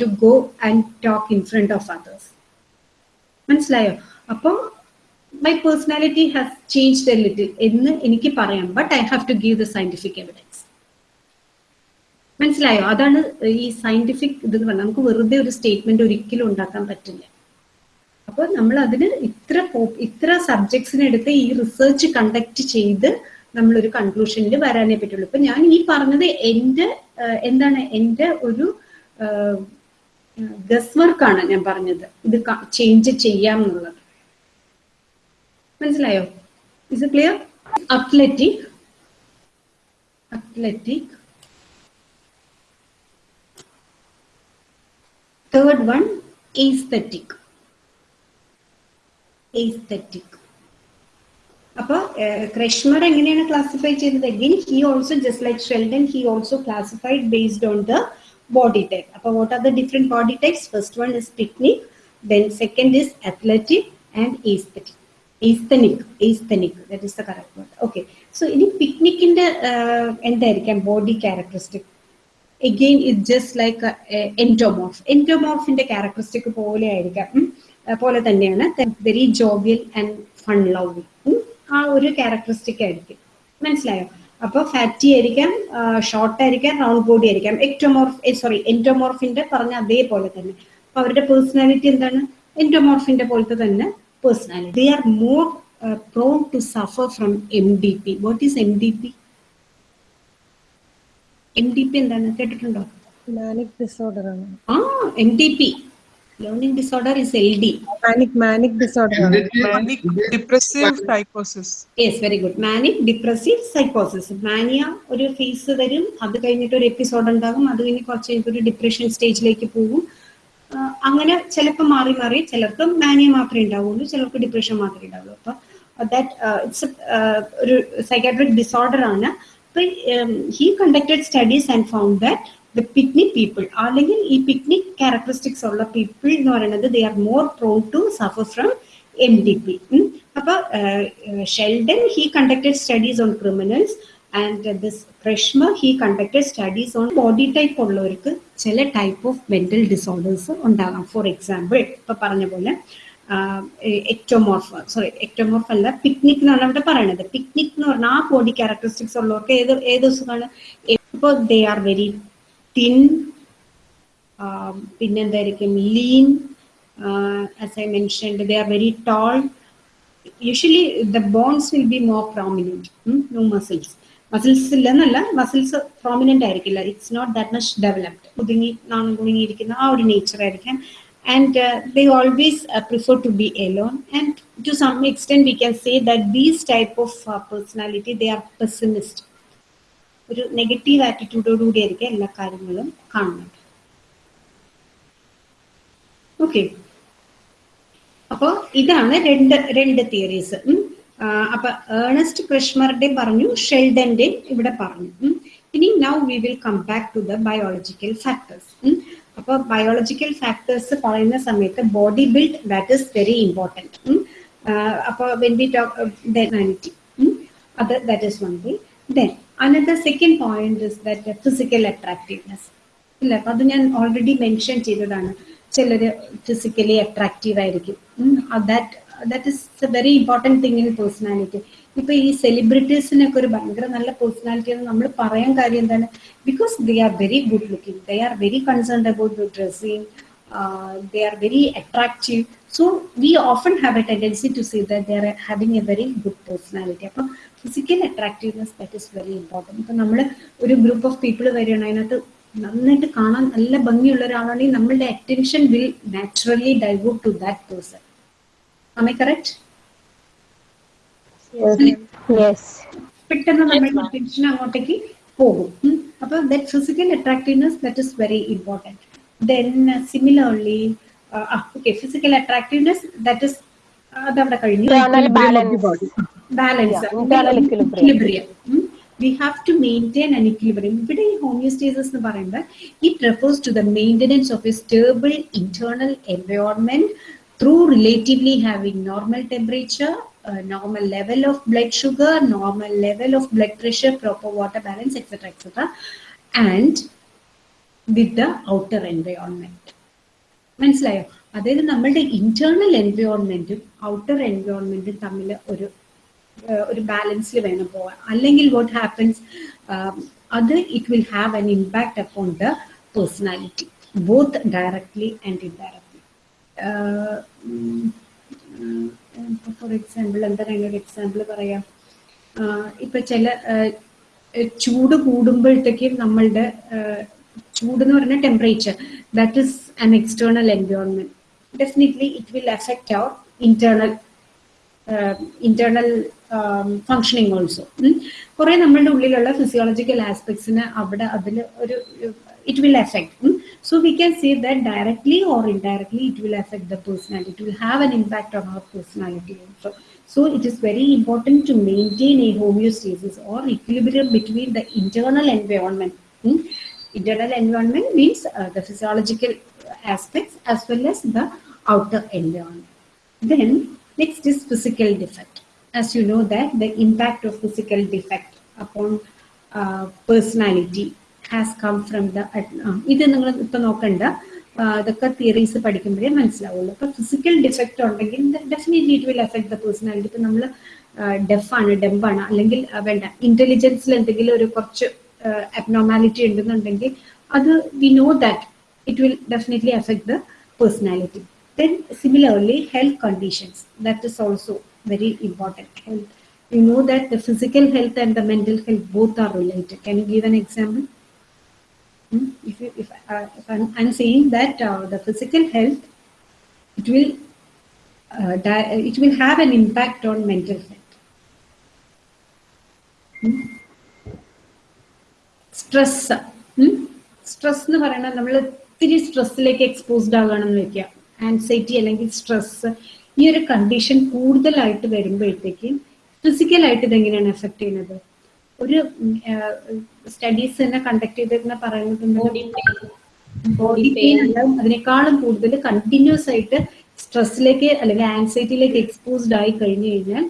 to go and talk in front of others മനസ്സിലായോ? അപ്പൊ my personality has changed a little എന്ന് എനിക്ക് പറയാം. But I have to give the scientific evidence മനസ്സിലായോ? അതാണ് ഈ സയന്റിഫിക് ഇത് നമുക്ക് വെറുതെ ഒരു സ്റ്റേറ്റ്മെന്റ് ഒരിക്കലും ഉണ്ടാക്കാൻ പറ്റില്ല. അപ്പൊ നമ്മൾ അതിന് ഇത്ര ഇത്ര സബ്ജക്ട്സിനെ എടുത്ത് ഈ റിസർച്ച് കണ്ടക്ട് ചെയ്ത് നമ്മൾ ഒരു കൺക്ലൂഷനിൽ വരാനേ പറ്റുള്ളൂ. ഇപ്പൊ ഞാൻ ഈ പറഞ്ഞത് എന്റെ എന്താണ് എന്റെ ഒരു ഗസ് വർക്കാണ് ഞാൻ പറഞ്ഞത്. ഇത് ചേഞ്ച് ചെയ്യാം എന്നുള്ളത്. മനസ്സിലായോ? Is clear athletic athletic third one aesthetic aesthetic അപ്പൊ ക്രഷ്മർ എങ്ങനെയാണ് ക്ലാസിഫൈ ചെയ്തത്? Again he also just like Sheldon he also classified based on the body type അപ്പൊ what are the different body types first one is pyknic then second is athletic and aesthetic asthenic asthenic that is the correct word okay so ഇനി പിക്നിക്കിന്റെ എന്തായിരിക്കാം? Body characteristic again it just like a, a characteristic പോലെ ആയിരിക്കാം. പോലെ തന്നെയാണ് very jovial and fun love ആ ഒരു characteristic ആയിരിക്കും. മനസ്സിലായോ? അപ്പൊ ഫാറ്റി ആയിരിക്കാം ഷോർട്ട് ആയിരിക്കാം റൗണ്ട് ബോഡി ആയിരിക്കാം. എക്ടോമോർഫ് സോറി എന്റോമോർഫിന്റെ പറഞ്ഞ അതേപോലെ തന്നെ. അപ്പൊ അവരുടെ പേഴ്സണാലിറ്റി എന്താണ്? എന്റോമോർഫിന്റെ പോലത്തെ തന്നെ personality they are more prone to suffer from M D P what is M D P M D P എന്താണ്? കേട്ടിട്ടുണ്ടോ? മാനിക് ഡിസോർഡർ ആണ്. ആ M D P is L D manic manic disorder ആണ് Manic depressive psychosis. Yes very good manic depressive സൈക്കോസിസ് mania ഒരു face വരും. അത് കഴിഞ്ഞിട്ട് ഒരു എപ്പിസോഡ് ഉണ്ടാകും അത് കഴിഞ്ഞ് കുറച്ച് കഴിഞ്ഞിട്ട് ഒരു ഡിപ്രഷൻ സ്റ്റേജിലേക്ക് പോകും. അങ്ങനെ ചിലപ്പോൾ മാറി മാറി ചിലർക്ക് മാനിയ മാത്രമേ ഉണ്ടാവുള്ളൂ ചിലർക്ക് ഡിപ്രഷൻ മാത്രമേ ഉണ്ടാവുള്ളൂ. അപ്പൊ ദാറ്റ് ഇറ്റ്സ് ഒരു സൈക്കാട്രിക് ഡിസോർഡർ ആണ്. അപ്പൊ he conducted studies and found that the pyknic people അല്ലെങ്കിൽ ഈ പിക്നിക് ക്യാരക്ടറിസ്റ്റിക്സ് ഉള്ള പീപ്പിൾ എന്ന് പറയുന്നത് they are more prone to suffer from M D P അപ്പൊ Sheldon he conducted studies on criminals and this Kretschmer he conducted studies on body type ഉള്ളവർക്ക് ചില type of mental disorders ഉണ്ടാകാം. For example ഇപ്പൊ പറഞ്ഞ പോലെ ectomorph sorry ectomorph അല്ല picnic എന്നാണ് അവിടെ പറയണത്. പിക്നിക് എന്ന് പറഞ്ഞാൽ ആ ബോഡി ക്യാരക്ടറിസ്റ്റിക്സ് ഉള്ളവർക്ക് ഏത് ഏത് ദിവസമാണ് ഇപ്പോൾ they are very thin പിന്നെന്തായിരിക്കും lean as I mentioned they are very tall usually the bones will be more prominent no muscles muscles ഇല്ലെന്നല്ല muscles prominent ആയിരിക്കില്ല. It's not that much developed ഒതുങ്ങി നാണം കുടുങ്ങിയിരിക്കുന്ന ആ ഒരു നേച്ചർ ആയിരിക്കാം. And they always prefer to be alone and to some extent we can say that these type of personality they are pessimist ഒരു negative ആറ്റിറ്റ്യൂഡോടുകൂടി ആയിരിക്കും എല്ലാ കാര്യങ്ങളും കാണുന്നത്. ഓക്കെ അപ്പോൾ ഇതാണ് രണ്ട് രണ്ട് തിയറീസ് അപ്പൊ ഏണസ്റ്റ് ക്രിഷ്മറുടെ പറഞ്ഞു ഷെൽഡന്റെ ഇവിടെ പറഞ്ഞു. ഇനി now we will come back to the biological factors അപ്പൊ ബയോളജിക്കൽ ഫാക്ടേഴ്സ് പറയുന്ന സമയത്ത് body build that is very important അപ്പൊ വെൻ വി ടോക്ക് ഹ്യൂമാനിറ്റി അത് that is one way then another second point is that physical attractiveness ഇല്ല അപ്പൊ അത് ഞാൻ already mention ചെയ്തതാണ്. ചിലർ ഫിസിക്കലി അട്രാക്റ്റീവ് ആയിരിക്കും. That that is a very important thing in personality ഇപ്പൊ ഈ സെലിബ്രിറ്റീസിനൊക്കെ ഒരു ഭയങ്കര നല്ല പേഴ്സണാലിറ്റി എന്ന് നമ്മൾ പറയാൻ കാര്യം എന്താണ്? Because they are very good looking they are very concerned about the dressing they are very attractive. So we often have a tendency to say that they are having a very good personality. അപ്പം physical attractiveness that is very important ഇപ്പം നമ്മൾ ഒരു group of people വരികയാണ് അതിനകത്ത് നന്നായിട്ട് കാണാൻ നല്ല ഭംഗിയുള്ള ഒരാളാണെങ്കിൽ നമ്മളുടെ attention will naturally divert to that person ആമേ കറക്റ്റ് പെട്ടെന്ന് നമ്മുടെ അറ്റൻഷൻ അങ്ങോട്ടേക്ക് പോകും. അപ്പൊ that physical attractiveness that is very important then similarly okay physical attractiveness that is അതവിടെ കഴിഞ്ഞു Internal balance. Balance Yeah, internal equilibrium. equilibrium we have to maintain an equilibrium ഇവിടെ ഈ homeostasis എന്ന് പറയുന്നത് it refers to the maintenance of a stable internal environment through relatively having normal temperature uh, normal level of blood sugar normal level of blood pressure proper water balance etc etc and the outer environment. മനസ്സിലായോ? അതായത് നമ്മളുടെ internal എൻവയോൺമെന്റും outer എൻവയോൺമെന്റും തമ്മിൽ ഒരു ഒരു ബാലൻസിൽ വേണം പോവാൻ. അല്ലെങ്കിൽ what happens അത് it will have an impact upon the personality both directly and indirectly for example എന്താണ് ഒരു എക്സാമ്പിൾ പറയാം. ഇപ്പൊ ചില ചൂട് കൂടുമ്പോഴത്തേക്കും നമ്മളുടെ ചൂട് എന്ന് പറഞ്ഞ temperature that is an external environment definitely it will effect our internal internal functioning also കുറെ നമ്മളുടെ ഉള്ളിലുള്ള ഫിസിയോളജിക്കൽ ആസ്പെക്ട്സിന് അവിടെ അതിൽ ഒരു it will effect so we can say that directly or indirectly it will effect the personality it will have an impact on our personality also So it is very important to maintain a homeostasis or equilibrium between the internal environment. Hmm? Internal environment means uh, the physiological aspects as well as the outer environment. Then next is physical defect. As you know that the impact of physical defect upon uh, personality has come from the uh, ഇത് നിങ്ങൾ ഇപ്പൊ നോക്കണ്ട അതൊക്കെ theories പഠിക്കുമ്പോഴേ മനസ്സിലാവുള്ളൂ അപ്പൊ physical defect ഉണ്ടെങ്കിൽ definitely it will effect the personality ഇപ്പൊ നമ്മൾ ഡെഫാണ് ഡെമ്പാണ് അല്ലെങ്കിൽ വേണ്ട ഇന്റലിജൻസിൽ എന്തെങ്കിലും ഒരു കുറച്ച് അബ്നോർമാലിറ്റി ഉണ്ടെന്നുണ്ടെങ്കിൽ അത് we know that it will definitely affect the personality. Then similarly, health conditions, that is also very important. Health. You know that the physical health and the mental health both are related. Can you give an example? Hmm? If, you, if, uh, if I'm, I'm saying that uh, the physical health, it will uh, di- it will have an impact on mental health. Stress stress എന്ന് പറയുന്നത് നമ്മൾ ഒത്തിരി സ്ട്രെസ്സിലേക്ക് exposed ആവുകയാണെന്ന് വെക്കുക. Anxiety അല്ലെങ്കിൽ stress ഈ ഒരു condition കൂടുതലായിട്ട് വരുമ്പോഴത്തേക്കും ഫിസിക്കലായിട്ട് ഇതെങ്ങനെയാണ് എഫക്ട് ചെയ്യുന്നത്? ഒരു സ്റ്റഡീസ് തന്നെ കണ്ടക്ട് ചെയ്തിരുന്ന പറയുന്നത് ബോഡി പെയിൻ ഉണ്ടാവും അതിനേക്കാളും കൂടുതൽ കണ്ടിന്യൂസ് ആയിട്ട് സ്ട്രെസ്സിലേക്ക് അല്ലെങ്കിൽ ആൻസൈറ്റിയിലേക്ക് എക്സ്പോസ്ഡ് ആയി കഴിഞ്ഞു കഴിഞ്ഞാൽ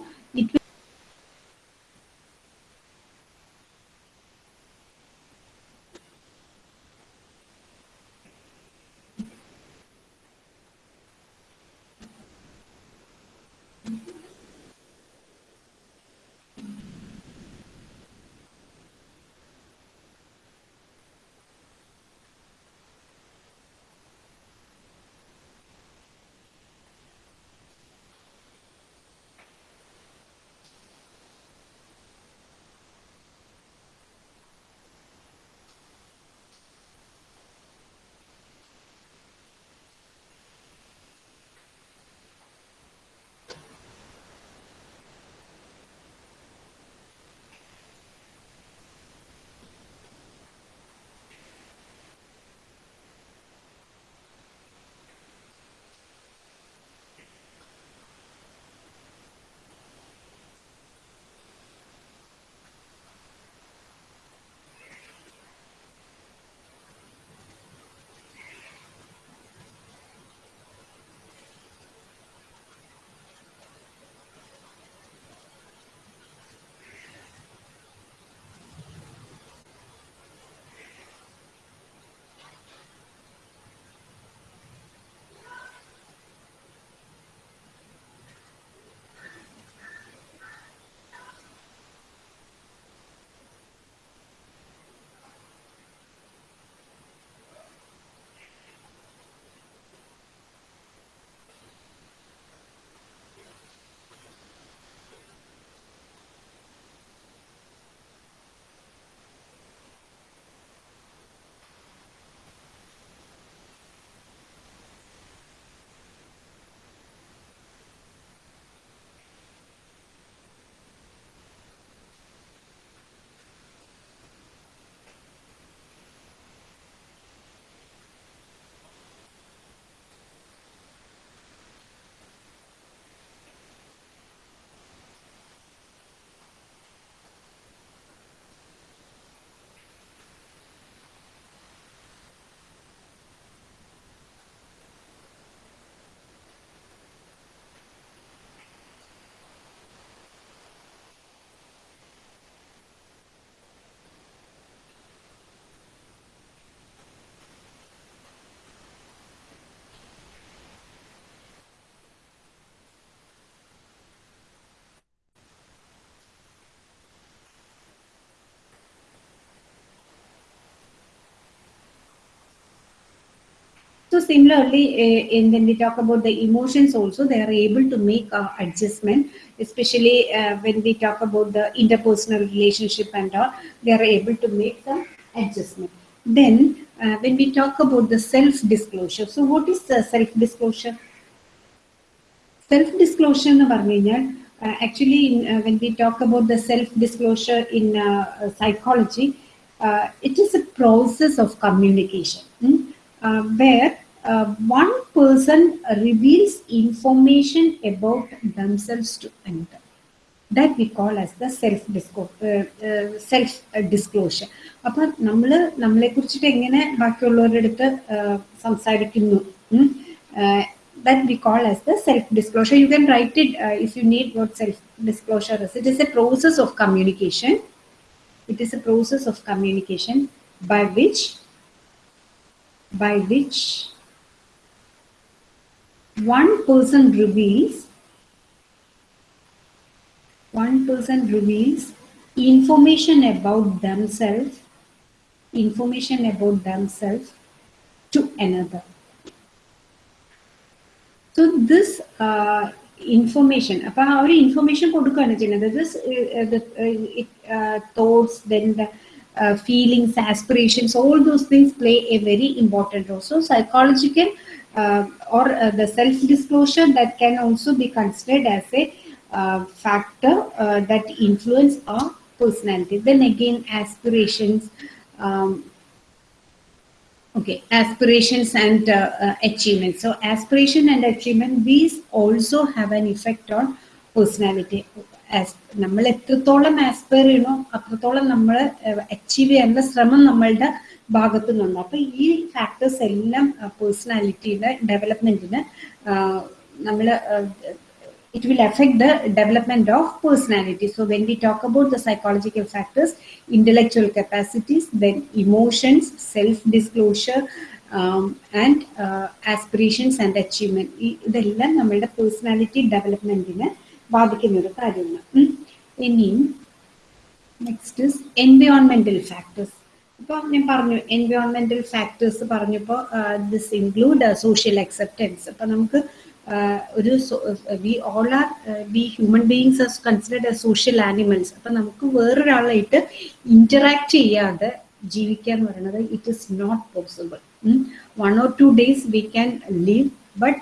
So similarly, uh, and when we talk about the emotions also, they are able to make uh, adjustment, especially uh, when we talk about the interpersonal relationship and all, they are able to make some adjustment. Then uh, when we talk about the self-disclosure, so what is the self-disclosure? Self disclosure എന്ന് പറഞ്ഞു കഴിഞ്ഞാൽ actually when we talk about the self disclosure in psychology it is a process of communication where One person reveals information about themselves to another that we call as the self disco self disclosure അപ്പം നമ്മൾ നമ്മളെ കുറിച്ചിട്ട് എങ്ങനെ ബാക്കിയുള്ളവരുടെ അടുത്ത് സംസാരിക്കുന്നു that we call as the self-disclosure. You can write it uh, if you need what self-disclosure is. It is a process of communication. It is a process of communication by which, by which one person reveals one person reveals information about themselves information about themselves to another. So this uh, information appa aa information kodukana cheynadu this uh, uh, the uh, it, uh, thoughts then the uh, feelings aspirations all those things play a very important role. So psychological uh, the self-disclosure that can also be considered as a uh, factor uh, that influence our personality. Then again, aspirations, um, okay aspirations and uh, uh, achievements so aspiration and achievement these also have an effect on personality നമ്മൾ എത്രത്തോളം aspire ചെയ്യണോ അത്രത്തോളം നമ്മൾ achieve ചെയ്യാനുള്ള ശ്രമം നമ്മളുടെ ഭാഗത്തു നിന്നുണ്ട് അപ്പൊ ഈ ഫാക്ടേഴ്സ് എല്ലാം പേഴ്സണാലിറ്റിയുടെ ഡെവലപ്മെന്റിന് നമ്മൾ it will affect the development of personality. So when we talk about the psychological factors, intellectual capacities, then emotions, self-disclosure, um, and uh, aspirations and achievement. ഇതെല്ലാം നമ്മളുടെ പേഴ്സണാലിറ്റി ഡെവലപ്മെന്റിനെ ബാധിക്കുന്ന ഒരു കാര്യമാണ് ഇനിയും നെക്സ്റ്റ് എൻവയോൺമെന്റൽ ഫാക്ടേഴ്സ് ഇപ്പോൾ ഞാൻ പറഞ്ഞു എൻവയോൺമെന്റൽ ഫാക്ടേഴ്സ് പറഞ്ഞപ്പോൾ ദിസ് ഇൻക്ലൂഡ് സോഷ്യൽ അക്സെപ്റ്റൻസ് അപ്പം നമുക്ക് ഒരു we all are we human beings as considered a social animals അപ്പം നമുക്ക് വേറൊരാളായിട്ട് ഇന്ററാക്ട് ചെയ്യാതെ ജീവിക്കുക എന്ന് പറയുന്നത് it is not possible one or two days we can live but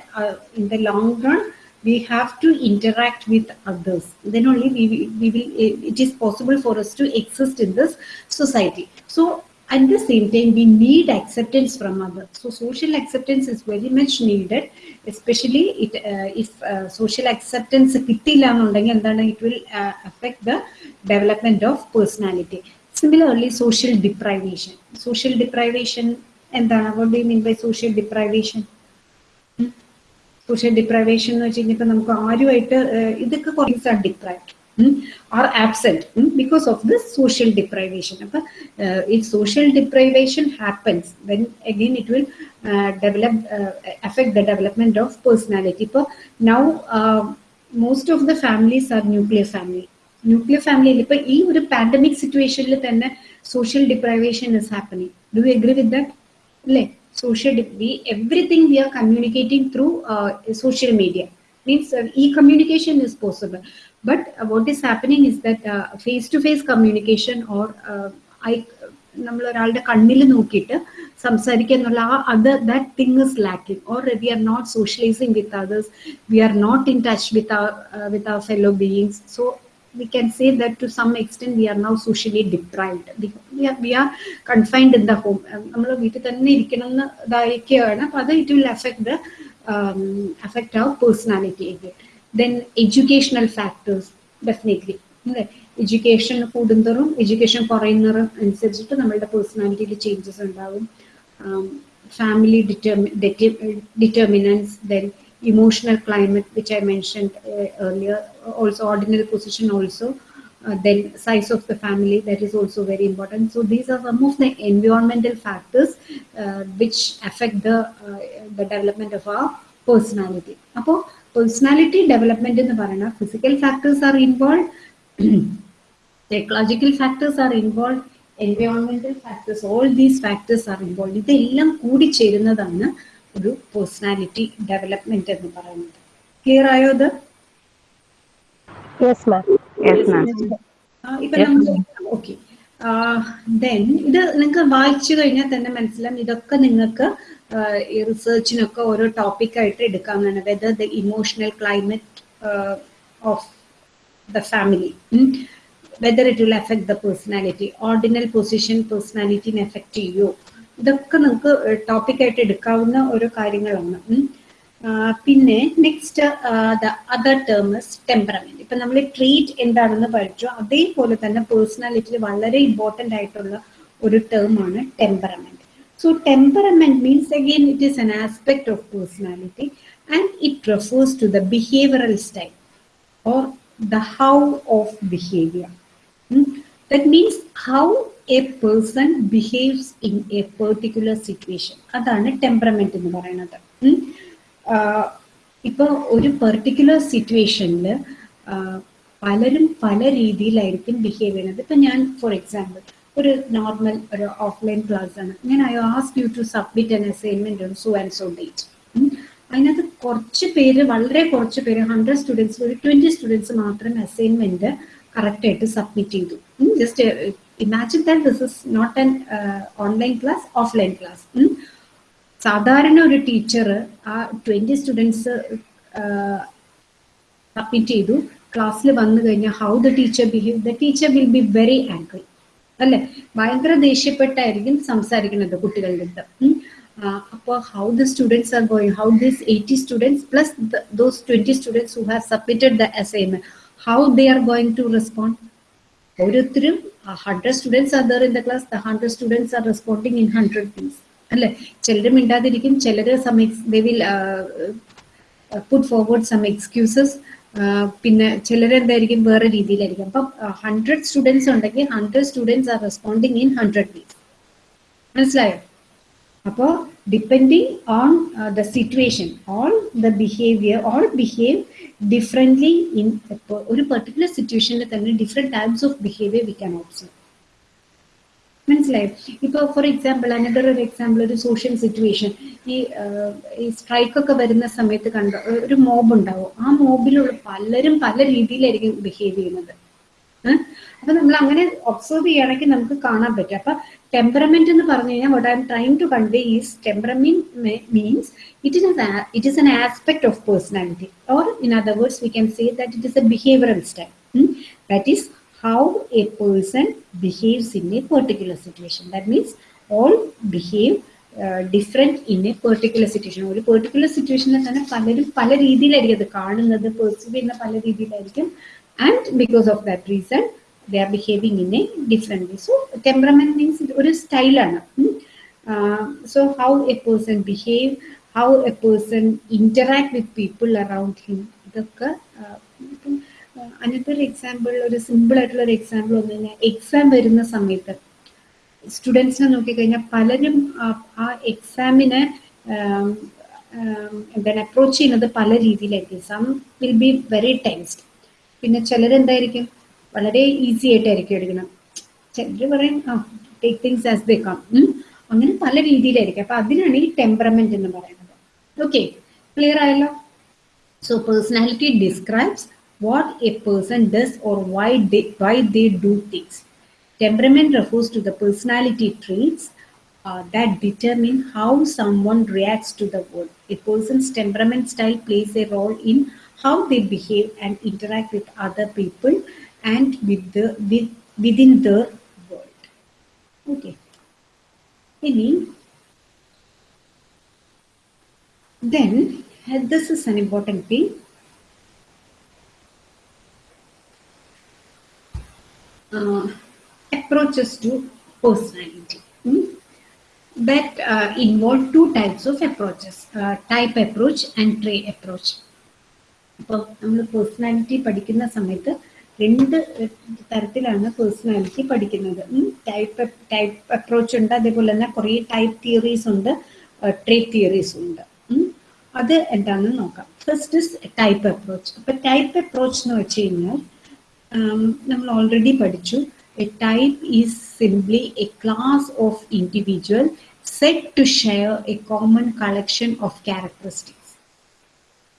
in the long run we have to interact with others then only we, we will it is possible for us to exist in this society so at the same time we need acceptance from others so social acceptance is very much needed especially it uh, if uh, social acceptance കിട്ടിയില്ല എന്നുണ്ടെങ്കിൽ എന്താണ് it will uh, affect the development of personality similarly social deprivation social deprivation എന്താണ് what do you mean by social deprivation Social deprivation എന്ന് വെച്ച് കഴിഞ്ഞപ്പോൾ നമുക്ക് ആരുമായിട്ട് ഇതൊക്കെ കുറച്ച് are deprived are absent because of the social deprivation അപ്പൊ if social deprivation happens then again it will develop effect the development of personality ഇപ്പോൾ now most of the families are nuclear family nuclear ഫാമിലിയിൽ ഇപ്പൊ ഈ ഒരു pandemic സിറ്റുവേഷനിൽ തന്നെ social deprivation is happening do you agree with that അല്ലേ social we everything we are communicating through uh, social media means uh, e-communication is possible but uh, what is happening is that face to face communication or i നമ്മൾ ഒരാളുടെ കണ്ണിൽ നോക്കിയിട്ട് സംസാരിക്കുക എന്നുള്ള ആ അത് that thing is lacking or we are not socialising with others we are not in touch with with our fellow beings so we can say that to some extent we are now socially deprived. We are, we are confined in the home. നമ്മൾ വീട്ടിൽ തന്നെ ഇരിക്കണം എന്ന് ഇതായിരിക്കുകയാണ്. അപ്പൊ അത് it will affect the affect our personality again then educational factors definitely അല്ലേ? Education കൂടുന്തോറും എഡ്യൂക്കേഷൻ കുറയുന്നതും അനുസരിച്ചിട്ട് നമ്മളുടെ പേഴ്സണാലിറ്റിയിൽ ചേഞ്ചസ് ഉണ്ടാവും. Family ഡിറ്റർമി determinants then emotional climate which i mentioned uh, earlier also ordinary position also uh, then size of the family that is also very important so these are some of the environmental factors uh, which affect the the development of our personality Now, personality development in the പറയുന്ന physical factors are involved, psychological factors are involved, environmental factors, all these factors are involved. ഇതെല്ലാം കൂടി ചേരുന്നതാണ് ഒരു personality development എന്ന് പറയുന്നത്. Clear ആയോ ആ, ഇപ്പൊ നമ്മൾ ഓക്കെ ദെൻ ഇത് നിങ്ങൾക്ക് വായിച്ചു കഴിഞ്ഞാൽ തന്നെ മനസ്സിലാവും. ഇതൊക്കെ നിങ്ങൾക്ക് ഈ റിസർച്ചിനൊക്കെ ഓരോ ടോപ്പിക്കായിട്ട് എടുക്കാവുന്നതാണ് whether the emotional climate of the family whether it will effect the personality ordinal position പേഴ്സണാലിറ്റിനെ effect ചെയ്യോ? ഇതൊക്കെ നമുക്ക് ടോപ്പിക്കായിട്ട് എടുക്കാവുന്ന ഓരോ കാര്യങ്ങളാണ്. പിന്നെ next the other term temperament ഇപ്പൊ നമ്മൾ ട്രീറ്റ് എന്താണെന്ന് പഠിച്ചു. അതേപോലെ തന്നെ പേഴ്സണാലിറ്റിയിൽ വളരെ ഇമ്പോർട്ടന്റ് ആയിട്ടുള്ള ഒരു ടേം ആണ് temperament so temperament means again it is an aspect of personality and it refers to the behavioural style or the how of behavior. That means how a person behaves in a particular situation. അതാണ് temperament എന്ന് പറയുന്നത് ഉം. ഇപ്പൊ ഒരു particular സിറ്റുവേഷനിൽ പലരും പല രീതിയിലായിരിക്കും ബിഹേവ് ചെയ്യുന്നത് ഇപ്പൊ ഞാൻ ഫോർ എക്സാമ്പിൾ ഒരു നോർമൽ ഒരു ഓഫ്ലൈൻ ക്ലാസ് ആണ് ഞാൻ I ask you to submit an assignment on so and so date അതിനകത്ത് കുറച്ച് പേര് വളരെ കുറച്ച് പേര് ഹൺഡ്രഡ് സ്റ്റുഡൻസ് ഒരു ട്വന്റി സ്റ്റുഡൻസ് മാത്രം അസൈൻമെന്റ് കറക്റ്റ് ആയിട്ട് സബ്മിറ്റ് ചെയ്തു just imagine that this is not an online class offline class സാധാരണ ഒരു ടീച്ചർ ആ ട്വന്റി സ്റ്റുഡൻസ് സബ്മിറ്റ് ചെയ്തു. ക്ലാസ്സിൽ വന്നു കഴിഞ്ഞാൽ how the teacher behave the teacher will be very angry അല്ലെ? ഭയങ്കര ദേഷ്യപ്പെട്ടായിരിക്കും സംസാരിക്കുന്നത് കുട്ടികളുടെ അടുത്ത്. അപ്പോൾ how the students are going how this eighty students plus those twenty students who have submitted the assignment how they are going to respond. ഓരോരുത്തരും hundred students are there in the class the hundred students are responding in hundred means അല്ലെ? ചിലര് മിണ്ടാതിരിക്കും ചിലര് some they will put forward some excuses പിന്നെ ചിലരെന്തായിരിക്കും വേറെ രീതിയിലായിരിക്കും. അപ്പം ഹൺഡ്രഡ് സ്റ്റുഡൻസ് ഉണ്ടെങ്കിൽ hundred students are responding in hundred means മനസ്സിലായോ? അപ്പോൾ depending on the situation all the behaviour all behave differently in ഒരു പെർട്ടിക്കുലർ സിറ്റുവേഷനിൽ തന്നെ different types of behaviour we can observe മനസ്സിലായോ? ഇപ്പോൾ ഫോർ എക്സാമ്പിൾ അനദർ ഒരു example ഒരു സോഷ്യൽ സിറ്റുവേഷൻ ഈ ഈ സ്ട്രൈക്കൊക്കെ വരുന്ന സമയത്ത് കണ്ട ഒരു മോബ് ഉണ്ടാവും. ആ മോബിലുള്ള പലരും പല രീതിയിലായിരിക്കും ബിഹേവ് ചെയ്യുന്നത്. അപ്പൊ നമ്മൾ അങ്ങനെ ഒബ്സർവ് ചെയ്യുകയാണെങ്കിൽ നമുക്ക് കാണാൻ പറ്റും. അപ്പൊ ടെമ്പറമെന്റ് എന്ന് പറഞ്ഞു കഴിഞ്ഞാൽ what I am trying to convey is temperament means it is it is an aspect of personality or in other words we can say that it is a behavioural style that is how a person behaves in a particular situation that means all behave different in a particular situation ഒരു particular സിറ്റുവേഷനിൽ തന്നെ പലരും പല രീതിയിലായിരിക്കും അത് കാണുന്നത് perceive ചെയ്യുന്ന പല രീതിയിലായിരിക്കും. And because of that reason they are behaving in a different way so temperament means ഒരു സ്റ്റൈലാണ് so how a person behave how a person interact with people around him ഇതൊക്കെ ഇപ്പം അനത്തൊരു എക്സാമ്പിൾ ഒരു സിമ്പിൾ ആയിട്ടുള്ള ഒരു എക്സാമ്പിൾ വന്നു കഴിഞ്ഞാൽ exam വരുന്ന സമയത്ത് സ്റ്റുഡൻസിനെ നോക്കിക്കഴിഞ്ഞാൽ പലരും ആ എക്സാമിനെ എന്താണ് അപ്രോച്ച് ചെയ്യുന്നത് പല രീതിയിലായിരിക്കും. Some will be very tensed പിന്നെ ചിലരെന്തായിരിക്കും? വളരെ ഈസി ആയിട്ടായിരിക്കും എടുക്കണം ചിലർ പറയും ആ take things as they come അങ്ങനെ പല രീതിയിലായിരിക്കും അപ്പൊ അതിനാണ് ഈ ടെമ്പറമെന്റ് എന്ന് പറയുന്നത് ഓക്കെ ക്ലിയർ ആയല്ലോ so personality describes what a person does or why they, why they do things. Temperament refers to the personality traits uh, that determine how someone reacts to the world. A person's temperament style plays a role in how they behave and interact with other people and with the with, within their world. Okay. Any then this is an important thing. uh, approaches to personality mm? that uh, involve two types of approaches uh, type approach and trait approach അപ്പോൾ നമ്മൾ personality പഠിക്കുന്ന സമയത്ത് രണ്ട് തരത്തിലാണ് personality പഠിക്കുന്നത്. Type type approach ഉണ്ട്. അതേപോലെ തന്നെ കുറേ ടൈപ്പ് തിയറീസ് ഉണ്ട്. ട്രേറ്റ് തിയറീസ് ഉണ്ട്. അത് എന്താണെന്ന് നോക്കാം. ഫസ്റ്റ് ഇസ് ടൈപ്പ് അപ്രോച്ച് അപ്പൊ ടൈപ്പ് അപ്രോച്ച് എന്ന് വെച്ച് കഴിഞ്ഞാൽ നമ്മൾ ഓൾറെഡി പഠിച്ചു. A type is simply a class of individual set to share a common collection of characteristics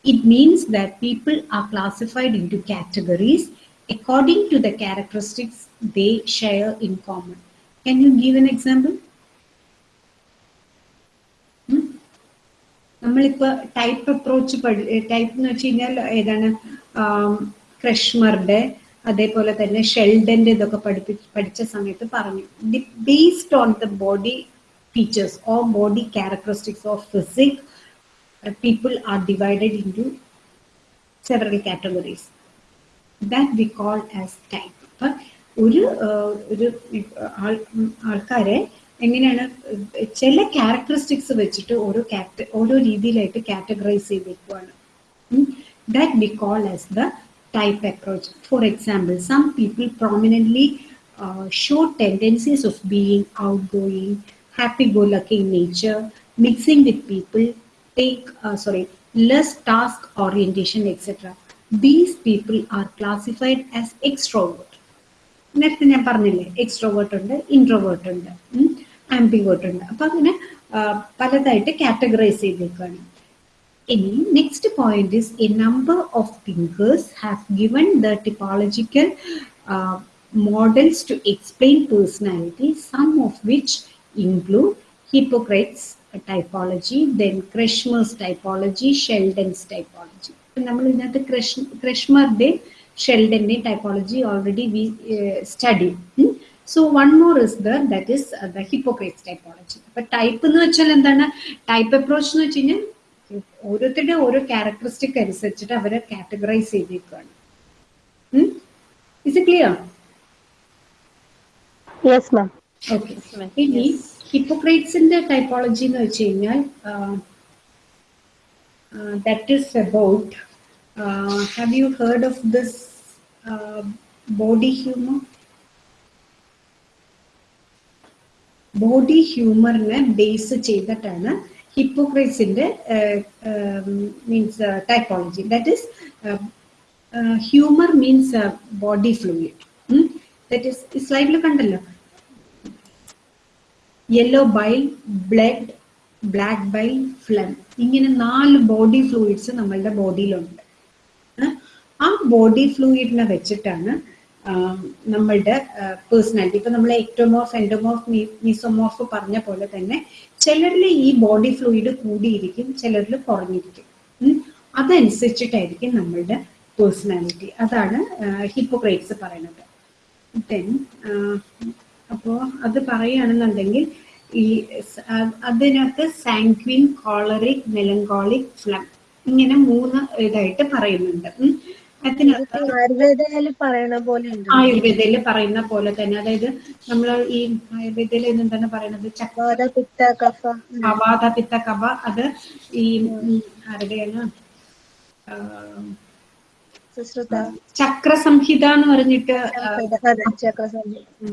It means that people are classified into categories according to the characteristics they share in common. Can you give an example? Hmm? നമ്മളിപ്പോ type approach type എന്ന് വെച്ച് കഴിഞ്ഞാൽ ഏതാണ് ക്രഷ്മറുടെ അതേപോലെ തന്നെ ഷെൽഡന്റെ ഇതൊക്കെ പഠിപ്പി പഠിച്ച സമയത്ത് പറഞ്ഞു based on the body features or body characteristics of physique people are divided into several categories that we call as type അപ്പൊ ഒരു ഒരു ആൾ ആൾക്കാരെ എങ്ങനെയാണ് ചില ക്യാരക്ടറിസ്റ്റിക്സ് വെച്ചിട്ട് ഓരോ കാറ്റ ഓരോ രീതിയിലായിട്ട് categorise ചെയ്തേക്കുവാണ് that we call as the type approach. For example, some people prominently uh, show tendencies of being outgoing, happy-go-lucky in nature, mixing with people, take uh, sorry less task orientation, etc. These people are classified as extrovert. നേരത്തെ ഞാൻ പറഞ്ഞില്ലേ extrovert ഉണ്ട് introvert ഉണ്ട് ambivert ഉണ്ട്. അപ്പൊ അങ്ങനെ പലതായിട്ട് categorise ചെയ്തേക്കാണ്. ഇനി next point is a number of thinkers have given the typological models to explain personality some of which include Hippocrates typology then Kretschmer's typology Sheldon's typology നമ്മൾ ഇതിനകത്ത് ക്രഷ് ക്രഷ്മറുടെയും ഷെൽഡന്റെയും typology already we study so one more is there that is the Hippocrates typology അപ്പൊ type എന്ന് വെച്ചാൽ എന്താണ്? Type approach എന്ന് വെച്ച് കഴിഞ്ഞാൽ ഓരോരുത്തരുടെ ഓരോ ക്യാരക്ടറിസ്റ്റിക് അനുസരിച്ചിട്ട് അവരെ കാറ്റഗറൈസ് ചെയ്തേക്കാണ്. ഇസ് ക്ലിയർ ഓക്കെ ഇനി ഹിപ്പോക്രേറ്റ്സിന്റെ ടൈപ്പോളജി എന്ന് വെച്ച് കഴിഞ്ഞാൽ that is about have you heard of this body humour body ഹ്യൂമറിനെ base ചെയ്തിട്ടാണ് ഹിപ്പോക്രൈറ്റ്സിന്റെ means typology that is humour means body fluid that is ഈ സ്ലൈഡിൽ കണ്ടല്ലോ? Yellow bile blood black bile phlegm ഇങ്ങനെ നാല് ബോഡി ഫ്ലൂയിഡ്സ് നമ്മളുടെ ബോഡിയിലുണ്ട് ആ ബോഡി ഫ്ലൂയിഡിനെ വെച്ചിട്ടാണ് നമ്മളുടെ പേഴ്സണാലിറ്റി ഇപ്പൊ നമ്മൾ എക്ടോമോഫ് എൻഡോമോഫ് മിസോമോഫ് പറഞ്ഞ പോലെ തന്നെ ചിലരിൽ ഈ ബോഡി ഫ്ലൂയിഡ് കൂടിയിരിക്കും ചിലരിൽ കുറഞ്ഞിരിക്കും. അതനുസരിച്ചിട്ടായിരിക്കും നമ്മളുടെ പേഴ്സണാലിറ്റി അതാണ് ഹിപ്പോക്രൈറ്റ്സ് പറയുന്നത്. ദെൻ അപ്പോൾ അത് പറയുകയാണെന്നുണ്ടെങ്കിൽ അതിനകത്ത് സാങ്ക്വിൻ കോളറിക് മെലങ്കോളിക് ഫ്ലം ഇങ്ങനെ മൂന്ന് ഇതായിട്ട് പറയുന്നുണ്ട്. അതിനകത്ത് ആയുർവേദയിൽ പറയുന്ന പോലെ ആയുർവേദയിൽ പറയുന്ന പോലെ തന്നെ അതായത് നമ്മൾ ഈ ആയുർവേദയിൽ എന്താണ് പറയുന്നത് വാത പിത്ത കഫ. പിത്ത കഫ അത് ഈ ആരുടെയാണ്? ചക്രസംഹിത എന്ന് പറഞ്ഞിട്ട്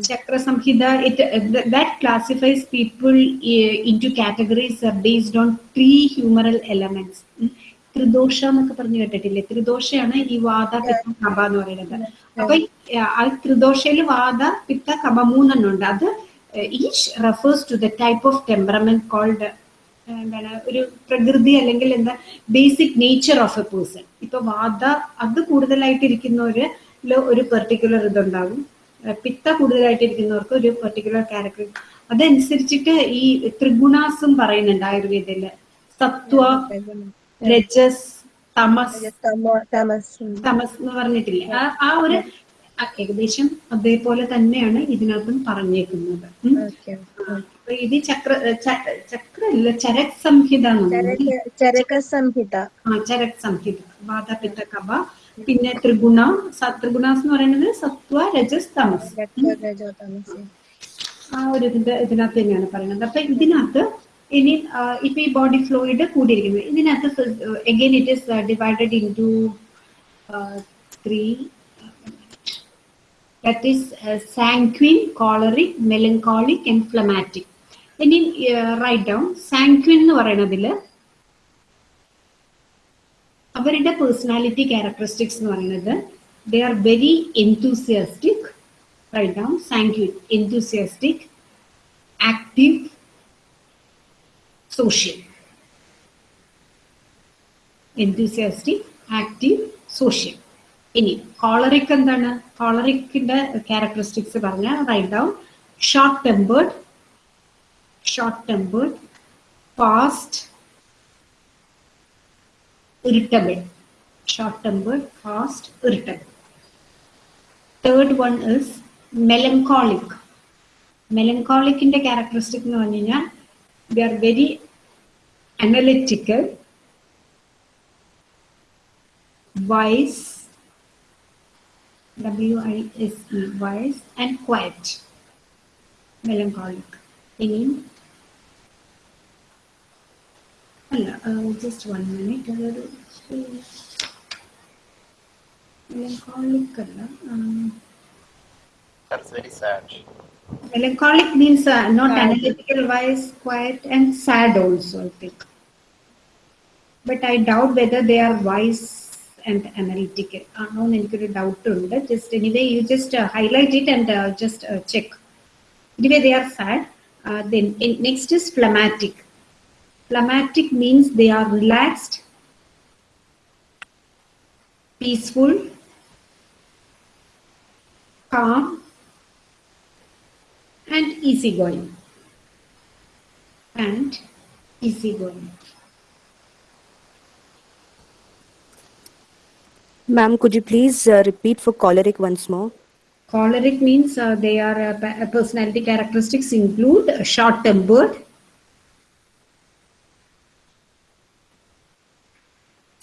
Chakrasamhita. It that classifies people in two categories based on three humoral elements tridosha എന്നൊക്കെ പറഞ്ഞു കേട്ടിട്ടില്ലേ? ത്രിദോഷയാണ് ഈ വാദ പിത്ത കബ എന്ന് പറയുന്നത്. അപ്പൊ ആ ത്രിദോഷയിൽ വാദ പിത്ത കബ മൂന്നെണ്ണം ഉണ്ട് അത് each refers to the type of temperament called എന്താണ് ഒരു പ്രകൃതി അല്ലെങ്കിൽ എന്താ basic nature of a person ഇപ്പൊ വാദ അത് കൂടുതലായിട്ട് ഇരിക്കുന്നവര് ഒരു പെർട്ടിക്കുലർ ഇതുണ്ടാകും. പിത്ത കൂടുതലായിട്ട് ഇരിക്കുന്നവർക്ക് ഒരു പെർട്ടിക്കുലർ ക്യാരക്ടർ അതനുസരിച്ചിട്ട് ഈ ത്രിഗുണാസും പറയുന്നുണ്ട് ആയുർവേദയിൽ. സത്വ രജസ് തമസ്. തമസ് എന്ന് പറഞ്ഞിട്ടില്ലേ? ആ ഒരു ഏകദേശം അതേപോലെ തന്നെയാണ് ഇതിനകത്തും പറഞ്ഞേക്കുന്നത്. ഇത് ചക്ര ചക്രല്ല ചരക് സംഹിത ചരക സംഹിത ആ ചരക് സംഹിത വാദപിത്ത കബ പിന്നെ ത്രിഗുണ ത്രിഗുണാസ് എന്ന് പറയുന്നത് സത്വ രജസ് തമസ്. ആ ഒരു ഇതിന്റെ ഇതിനകത്ത് തന്നെയാണ് പറയുന്നത്. അപ്പൊ ഇതിനകത്ത് ഇനി ഇപ്പൊ ഈ ബോഡി ഫ്ലോയിഡ് കൂടിയിരിക്കുന്നത് ഇതിനകത്ത് again it is divided into three that is sanguine choleric melancholic and phlegmatic. ഇനി റൈറ്റ് ഡൗൺ സാങ്ക്വിൻ എന്ന് പറയുന്നതിൽ അവരുടെ പേഴ്സണാലിറ്റി ക്യാരക്ടറിസ്റ്റിക്സ് എന്ന് പറയുന്നത് they are very enthusiastic write down sanguine enthusiastic active social enthusiastic active social ഇനി choleric എന്താണ്? കോളറിക്കിന്റെ characteristics പറഞ്ഞ write down short tempered tempered fast irritable short tempered fast irritable third one is melancholic melancholic in the characteristic they are very analytical wise w i s e wise and quiet melancholic ഇനി അല്ല just one minute അതൊരു melancholic അല്ല That's very sad. Melancholic means not Sad. Analytical wise quiet and sad also I think but I doubt whether they are wise and analytical ആണോ എന്ന് എനിക്കൊരു doubt ഉണ്ട് just anyway you just highlight it and just check anyway they are sad then next is phlegmatic Phlegmatic means they are relaxed, peaceful, calm, and easygoing. And easygoing. Ma'am, could you please uh, repeat for choleric once more? Choleric means uh, they are uh, personality characteristics include short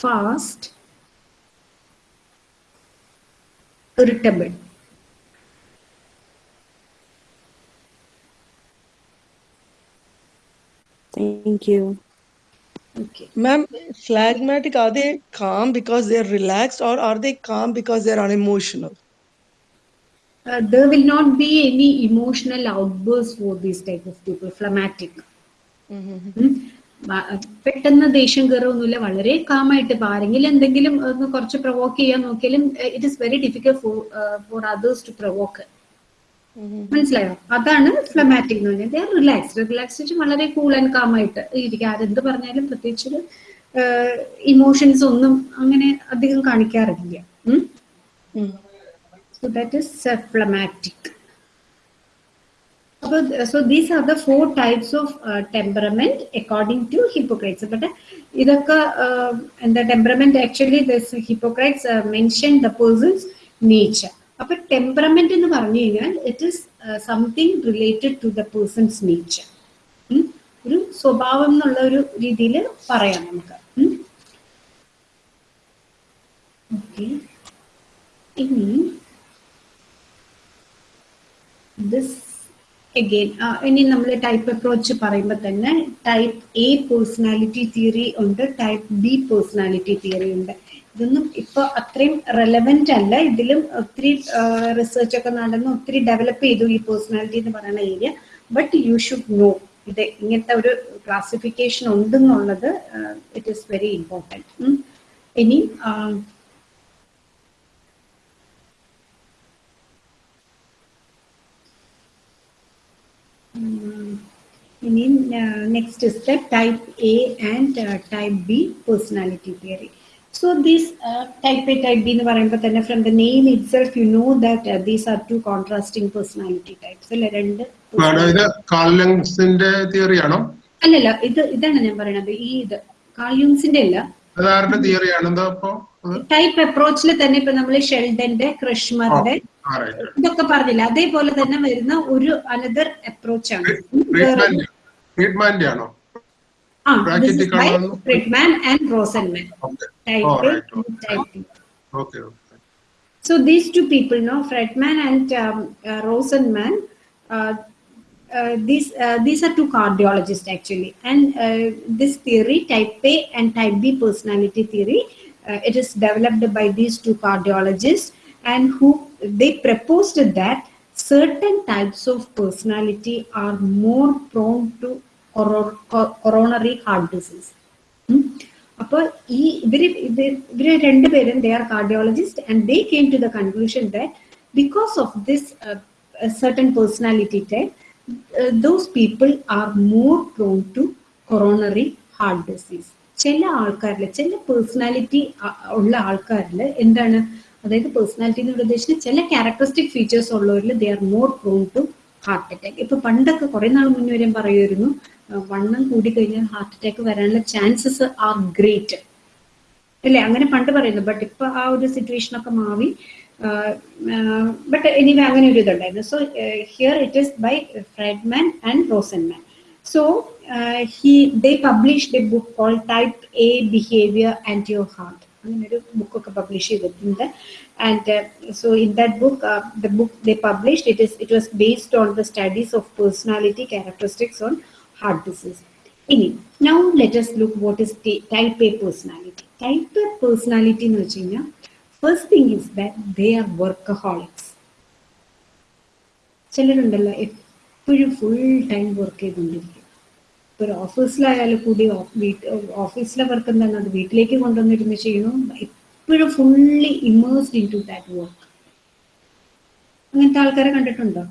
fast, irritable. Thank you. Okay. Ma'am, phlegmatic, are they calm because they're relaxed or are they calm because they're unemotional? Uh, there will not be any emotional outbursts for these type of people, phlegmatic. ഉം. വ- പെട്ടെന്ന് ദേഷ്യം കയറൊന്നുമില്ല വളരെ കാമായിട്ട് ഇപ്പൊ ആരെങ്കിലും എന്തെങ്കിലും ഒന്ന് കുറച്ച് പ്രൊവോക്ക് ചെയ്യാൻ നോക്കിയാലും it is very difficult for for others to provoke മനസ്സിലായോ? അതാണ് ഫ്ലമാറ്റിക് എന്ന് പറഞ്ഞാൽ റിലാക്സ്ഡ് റിലാക്സ് വളരെ കൂൾ ആൻഡ് കാമായിട്ട് ഇരിക്കുക. ആരെന്ത് പറഞ്ഞാലും പ്രത്യേകിച്ച് ഇമോഷൻസ് ഒന്നും അങ്ങനെ അധികം കാണിക്കാറില്ല. So that is phlegmatic So, these are the four types of uh, temperament according to Hippocrates. But ഇതൊക്കെ uh, the temperament actually this Hippocrates uh, mentioned the person's nature. അപ്പൊ ടെമ്പറമെന്റ് എന്ന് പറഞ്ഞു കഴിഞ്ഞാൽ it is something related to the person's nature ഒരു സ്വഭാവം എന്നുള്ള ഒരു രീതിയിൽ പറയാം നമുക്ക് ഓക്കെ അഗെയിൻ ഇനി നമ്മൾ ടൈപ്പ് അപ്രോച്ച് പറയുമ്പോൾ തന്നെ ടൈപ്പ് എ പേഴ്സണാലിറ്റി തിയറി ഉണ്ട് ടൈപ്പ് ബി പേഴ്സണാലിറ്റി തിയറി ഉണ്ട്. ഇതൊന്നും ഇപ്പൊ അത്രയും റെലവെന്റ് അല്ല. ഇതിലും ഒത്തിരി റിസർച്ച് ഒക്കെ നടന്ന് ഒത്തിരി ഡെവലപ്പ് ചെയ്തു ഈ പേഴ്സണാലിറ്റി എന്ന് പറയുന്ന area but you should know ഇത് ഇങ്ങനത്തെ ഒരു ക്ലാസിഫിക്കേഷൻ ഉണ്ടെന്നുള്ളത് ഇറ്റ് ഈസ് വെരി ഇമ്പോർട്ടന്റ് ഇനി the type A and type B personality theory so these type A type B എന്ന് പറയുമ്പോൾ തന്നെ from the name itself you know that these are two contrasting personality types അല്ലെ? രണ്ട് madam ഇത് theory ആണോ? അല്ലല്ല ഇത് ഇതാണ് ഞാൻ പറയണത് ഈ ഇത് കാൾയൂൺസിന്റെ അല്ല. തിയറി ആണെന്തോ ടൈപ്പ് അപ്രോച്ചിൽ തന്നെ ഇപ്പൊ നമ്മൾ ഷെൽഡന്റെ ക്രിഷ്മറിന്റെ ഇതൊക്കെ പറഞ്ഞില്ല അതേപോലെ തന്നെ വരുന്ന ഒരു അനദർ അപ്രോച്ച് ആണ് ട്രീറ്റ്മെന്റ് ട്രീറ്റ്മെന്റ് ആണോ ആ Bracketic ആണോ? Friedman and Rosenman Oh, type right, type okay So these two people, no, Fredman and um, uh, Rosenman, uh, uh, these uh, these are two cardiologists actually, and uh, this theory, type A and type B personality theory, uh, it is developed by these two cardiologists, and who they proposed that certain types of personality are more prone to coro- co- coronary heart disease. ഉം. അപ്പോൾ ഈ ഇവർ ഇത് ഇവർ രണ്ടുപേരും they are cardiologist and they came to the conclusion that because of this certain personality type those people are more prone to coronary heart disease ചില ആൾക്കാരിൽ ചില പേഴ്സണാലിറ്റി ഉള്ള ആൾക്കാരിൽ എന്താണ് അതായത് പേഴ്സണാലിറ്റി എന്ന് ഉദ്ദേശിച്ച ചില characteristic features ഉള്ളവരിൽ they are more prone to heart attack ഇപ്പൊ പണ്ടൊക്കെ കുറെ നാൾ മുന്നേ വരെയും പറയുമായിരുന്നു വണ്ണം കൂടി കഴിഞ്ഞാൽ ഹാർട്ട് അറ്റാക്ക് വരാനുള്ള ചാൻസസ് ആർ ഗ്രേറ്റ് അല്ലേ? അങ്ങനെ പണ്ട് പറയുന്നു. ബട്ട് ഇപ്പൊ ആ ഒരു സിറ്റുവേഷൻ ഒക്കെ മാറി. ബട്ട് എനിവേ അങ്ങനെ ഒരു ഇതുണ്ടായിരുന്നു. So here it is by Friedman and Rosenman so he they published a book call type A behaviour and your heart അങ്ങനെ ഒരു ബുക്കൊക്കെ പബ്ലിഷ് ചെയ്തിട്ടുണ്ട്. And so in that book the book they published it is it was based on the studies of personality characteristics on heart disease ഇനി now let's look what is type A personality type A personality എന്ന് വെച്ച് കഴിഞ്ഞാൽ first thing is that they are workaholics ചിലരുണ്ടല്ലോ എപ്പോഴും full time work ചെയ്തുകൊണ്ടിരിക്കും. ഇപ്പൊ ഒരു ഓഫീസിലായാലും കൂടി ഓഫീസിലെ വർക്ക് എന്താണ് അത് വീട്ടിലേക്ക് കൊണ്ടുവന്നിരുന്ന് ചെയ്യണം എപ്പോഴും fully immersed into that work അങ്ങനത്തെ ആൾക്കാരെ കണ്ടിട്ടുണ്ടോ?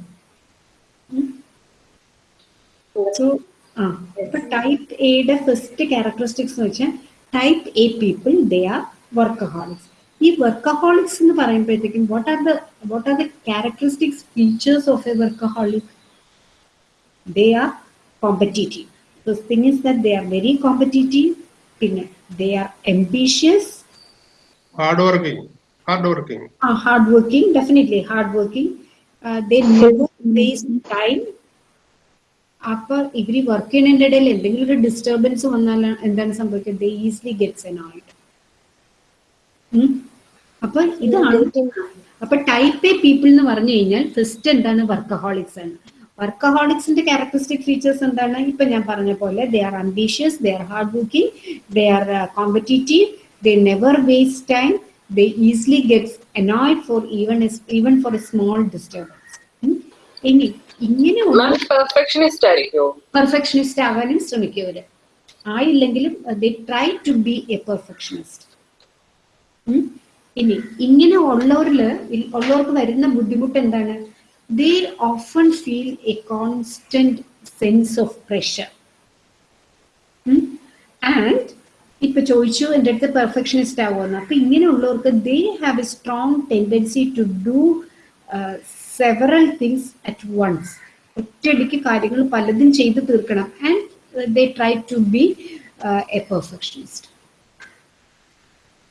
സോ ആ ഇപ്പൊ ടൈപ്പ് എയുടെ ഫസ്റ്റ് ക്യാരക്ടറിസ്റ്റിക്സ് എന്ന് വെച്ചാൽ type A people they are workaholics ഈ വർക്കഹോളിക്സ് എന്ന് പറയുമ്പോഴത്തേക്കും what are the what are the characteristics features of a workaholic they are competitive first thing is that they are very competitive പിന്നെ they are ambitious Hard working. Hard working. uh, hardworking, definitely hardworking. Uh, they never waste time. അപ്പൊ ഇവർ work ചെയ്യുന്നതിന്റെ ഇടയിൽ എന്തെങ്കിലും ഒരു disturbance വന്നാൽ എന്താണ് സംഭവിക്കുക ദേ ഈസിലി ഗെറ്റ്സ് എനോയിഡ് അപ്പൊ ഇതാണ് അപ്പൊ ടൈപ്പ് എ പീപ്പിൾ എന്ന് പറഞ്ഞു കഴിഞ്ഞാൽ ഫസ്റ്റ് എന്താണ് വർക്കഹോളിക്സ് ആണ് വർക്കഹോളിക്സിന്റെ ക്യാരക്ടറിസ്റ്റിക് ഫീച്ചേഴ്സ് എന്താണ്? ഇപ്പൊ ഞാൻ പറഞ്ഞ പോലെ they are ambitious they are hard working they are competitive they never waste time they easily gets annoyed for even even for a small disturbance ഇനി ഇങ്ങനെ പെർഫെക്ഷനിസ്റ്റ് ആവാനും ശ്രമിക്കവര് ആയില്ലെങ്കിലും they try to be a perfectionist ഇനി ഇങ്ങനെ ഉള്ളവരിൽ ഉള്ളവർക്ക് വരുന്ന ബുദ്ധിമുട്ട് എന്താണ്? They often feel a constant sense of pressure and ഇപ്പൊ ചോദിച്ചു എന്റെ അടുത്ത് പെർഫെക്ഷനിസ്റ്റ് ആവുമെന്ന് അപ്പൊ ഇങ്ങനെയുള്ളവർക്ക് they have a strong tendency to do several things at once ഒറ്റയടിക്ക് കാര്യങ്ങൾ പലതും ചെയ്ത് തീർക്കണം. And they try to be a perfectionist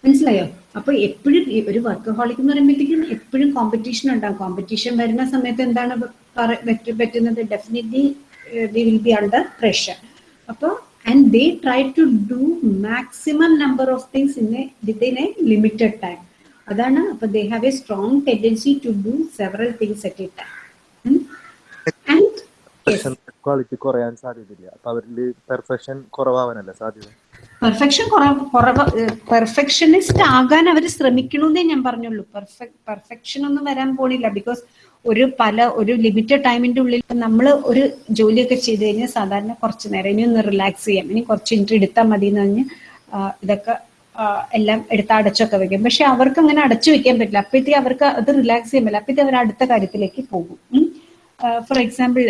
മനസ്സിലായോ? അപ്പൊ എപ്പോഴും ഒരു വർക്ക് ഹോളിക് എന്ന് പറയുമ്പോഴത്തേക്കും എപ്പോഴും കോമ്പറ്റീഷൻ ഉണ്ടാകും കോമ്പറ്റീഷൻ വരുന്ന സമയത്ത് എന്താണ് പറ- പറ്റ- പറ്റുന്നത്? Definitely will be under pressure അപ്പോൾ and they try to do maximum number of things in a within a limited time അതാണ് അപ്പൊ they have a strong tendency to do several things at a time and quality കുറയാൻ സാധ്യതയില്ല. അപ്പൊ അവരിൽ perfection കുറവാവാനല്ലേ സാധ്യത? Perfection perfectionist ആകാൻ അവർ ശ്രമിക്കണമെന്നേ ഞാൻ പറഞ്ഞുള്ളൂ. പെർഫെക്ഷൻ ഒന്നും വരാൻ പോണില്ല. ബിക്കോസ് ഒരു പല ഒരു ലിമിറ്റഡ് ടൈമിന്റെ ഉള്ളിൽ നമ്മൾ ഒരു ജോലിയൊക്കെ ചെയ്ത് കഴിഞ്ഞാൽ സാധാരണ കുറച്ച് നേരം ഇനി ഒന്ന് റിലാക്സ് ചെയ്യാം. ഇനി കുറച്ച് ഇൻട്രി എടുത്താൽ മതി എന്ന് പറഞ്ഞ് ഇതൊക്കെ എല്ലാം എടുത്ത് അടച്ചൊക്കെ വെക്കും. പക്ഷെ അവർക്ക് അങ്ങനെ അടച്ചു വെക്കാൻ പറ്റില്ല. അപ്പോഴത്തേക്ക് അവർക്ക് അത് റിലാക്സ് ചെയ്യാൻ പറ്റില്ല. അപ്പോഴത്തേക്ക് അവർ അടുത്ത കാര്യത്തിലേക്ക് പോകും. For example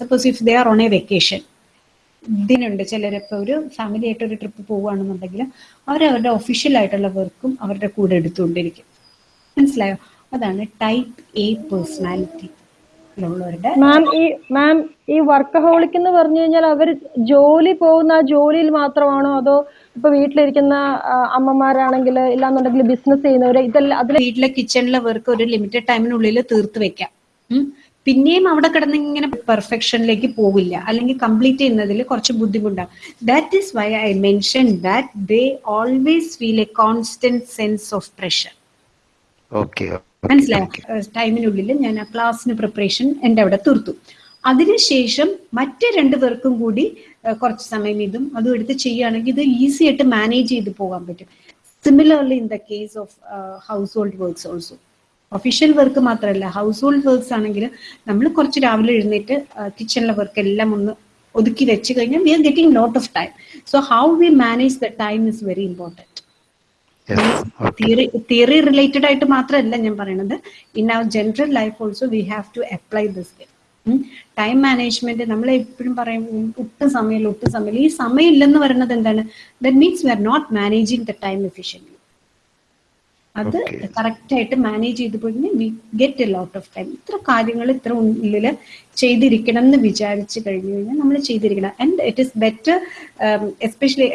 suppose if they are on a vacation ഇതിനുണ്ട് ചിലരിപ്പോൾ ഒരു ഫാമിലി ആയിട്ട് ഒരു ട്രിപ്പ് പോവുകയാണെന്നുണ്ടെങ്കിൽ അവർ അവരുടെ ഒഫീഷ്യൽ ആയിട്ടുള്ള വർക്കും അവരുടെ കൂടെ എടുത്തുകൊണ്ടിരിക്കും. മനസ്സിലായോ? അതാണ് ടൈപ്പ് എ പേഴ്സണാലിറ്റി മാം ഈ മാം ഈ വർക്കഹോളിക് എന്ന് പറഞ്ഞു കഴിഞ്ഞാൽ അവർ ജോലി പോകുന്ന ആ ജോലിയിൽ മാത്രമാണോ? അതോ ഇപ്പൊ വീട്ടിലിരിക്കുന്ന അമ്മമാരാണെങ്കിൽ ഇല്ലാന്നുണ്ടെങ്കിൽ ബിസിനസ് ചെയ്യുന്നവര് ഇതെല്ലാം അതിൽ വീട്ടിലെ കിച്ചണിലെ വർക്ക് ഒരു ലിമിറ്റഡ് ടൈമിനുള്ളിൽ തീർത്ത് വെക്കാം. പിന്നെയും അവിടെ കിടന്ന് ഇങ്ങനെ പെർഫെക്ഷനിലേക്ക് പോകില്ല അല്ലെങ്കിൽ കംപ്ലീറ്റ് ചെയ്യുന്നതിൽ കുറച്ച് ബുദ്ധിമുട്ടാണ്. That is why I mention that they always feel a constant sense of pressure okay മനസ്സിലായോ? ടൈമിനുള്ളിൽ ഞാൻ ആ ക്ലാസ്സിന് പ്രിപ്പറേഷൻ എന്റെ അവിടെ തീർത്തു. അതിനുശേഷം മറ്റു രണ്ടു പേർക്കും കൂടി കുറച്ച് സമയം ഇതും അതും എടുത്ത് ചെയ്യുകയാണെങ്കിൽ ഇത് ഈസി ആയിട്ട് മാനേജ് ചെയ്ത് പോകാൻ പറ്റും. Similarly in the case of household works also official work മാത്രമല്ല ഹൗസ് ഹോൾഡ് വർക്ക്സ് ആണെങ്കിൽ നമ്മൾ കുറച്ച് രാവിലെ എഴുന്നേറ്റ് കിച്ചണിലെ വർക്ക് എല്ലാം ഒന്ന് ഒതുക്കി വെച്ച് കഴിഞ്ഞാൽ we are getting lot of time so how we manage the time is very important theory theory related ആയിട്ട് മാത്രമല്ല ഞാൻ പറയണത്. In our general life also we have to apply this time management നമ്മൾ എപ്പോഴും പറയും ഒട്ടും സമയമില്ല ഒട്ടും സമയമില്ല. ഈ സമയമില്ലെന്ന് പറയുന്നത് എന്താണ്? That means we are not managing the time efficiently അത് കറക്റ്റ് ആയിട്ട് മാനേജ് ചെയ്ത് പോയി we get a lot of time ഇത്ര കാര്യങ്ങൾ ഇത്ര ഉള്ളിൽ ചെയ്തിരിക്കണം എന്ന് വിചാരിച്ചു കഴിഞ്ഞു കഴിഞ്ഞാൽ നമ്മൾ ചെയ്തിരിക്കണം. And it is better especially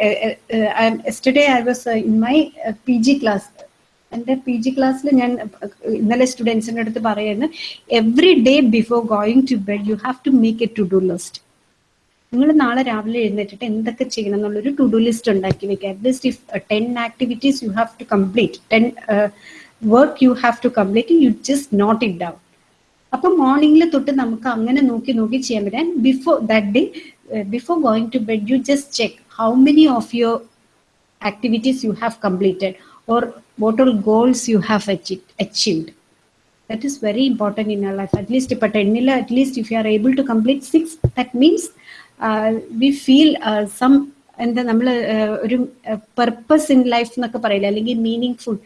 yesterday I was in my P G class എന്റെ പി ജി ക്ലാസ്സിൽ ഞാൻ ഇന്നലെ സ്റ്റുഡൻസിന്റെ അടുത്ത് പറയുന്നത് every day before going to bed you have to make a to do list നിങ്ങൾ നാളെ രാവിലെ എഴുന്നേറ്റിട്ട് എന്തൊക്കെ ചെയ്യണം എന്നുള്ള ഒരു ടു ഡു ലിസ്റ്റ് ഉണ്ടാക്കി വെക്കുക at least if ten activities you have to complete ten work you have to complete you just note it down അപ്പൊ മോർണിംഗിൽ തൊട്ട് നമുക്ക് അങ്ങനെ നോക്കി നോക്കി ചെയ്യാൻ പറ്റാൻ before that day before going to bed you just check how many of your activities you have completed or what or goals you have achieved. That is very important in our life. At least if if you at least if you are able to complete six, that uh, feel some എന്താ നമ്മൾ ഒരു purpose in life എന്നൊക്കെ പറയില്ല? അല്ലെങ്കിൽ meaning full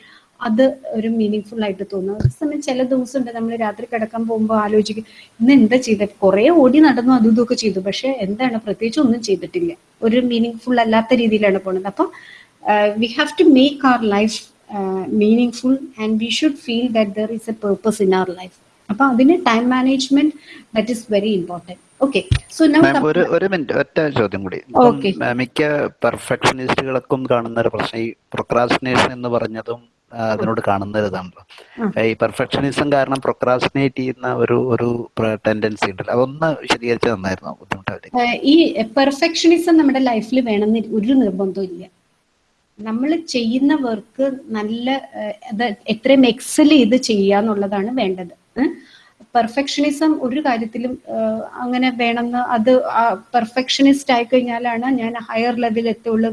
അത് ഒരു meaning full ആയിട്ട് തോന്നുന്നു അതേ സമയം ചില ദിവസം ഉണ്ട് നമ്മൾ രാത്രി കിടക്കാൻ പോകുമ്പോൾ ആലോചിക്കും ഇന്ന് എന്താ ചെയ്തത് കുറേ ഓടി നടന്നു അതും ഇതൊക്കെ ചെയ്തു. പക്ഷെ എന്താണ്? പ്രത്യേകിച്ച് ഒന്നും ചെയ്തിട്ടില്ല. ഒരു മീനിങ് ഫുൾ അല്ലാത്ത രീതിയിലാണ് പോകുന്നത്. അപ്പം we have to make our life meaningful and we should feel that there is a purpose in our life അപ്പൊ അതിന് time management that is very important okay so ഒരു ഒരു മിനിറ്റ് ഒറ്റ ചോദ്യം കൂടി. മിക്ക പെർഫെക്ഷനിസ്റ്റുകൾക്കും കാണുന്ന ഒരു പ്രശ്നം ഈ പ്രൊക്രാസ്റ്റിനേഷൻ എന്ന് പറഞ്ഞതും അതിനോട് കാണുന്ന ഇതാണല്ലോ ഈ പെർഫെക്ഷനിസം കാരണം പ്രൊക്രാസ്റ്റിനേറ്റ് ചെയ്യുന്ന ഒരു ഒരു ടെൻഡൻസി ഉണ്ടല്ലോ. അതൊന്ന് വിശദീകരിച്ച് തന്നായിരുന്നു ബുദ്ധിമുട്ടാവില്ല? ഈ പെർഫെക്ഷനിസം നമ്മുടെ ലൈഫിൽ വേണമെന്ന് ഒരു നിർബന്ധവും ഇല്ല. നമ്മൾ ചെയ്യുന്ന വർക്ക് നല്ല എത്രയും എക്സൽ ചെയ്ത് ചെയ്യുക എന്നുള്ളതാണ് വേണ്ടത് പെർഫെക്ഷനിസം ഒരു കാര്യത്തിലും അങ്ങനെ വേണമെന്ന് അത് പെർഫെക്ഷനിസ്റ്റ് ആയി കഴിഞ്ഞാലാണ് ഞാൻ ഹയർ ലെവലിൽ എത്തുള്ളൂ.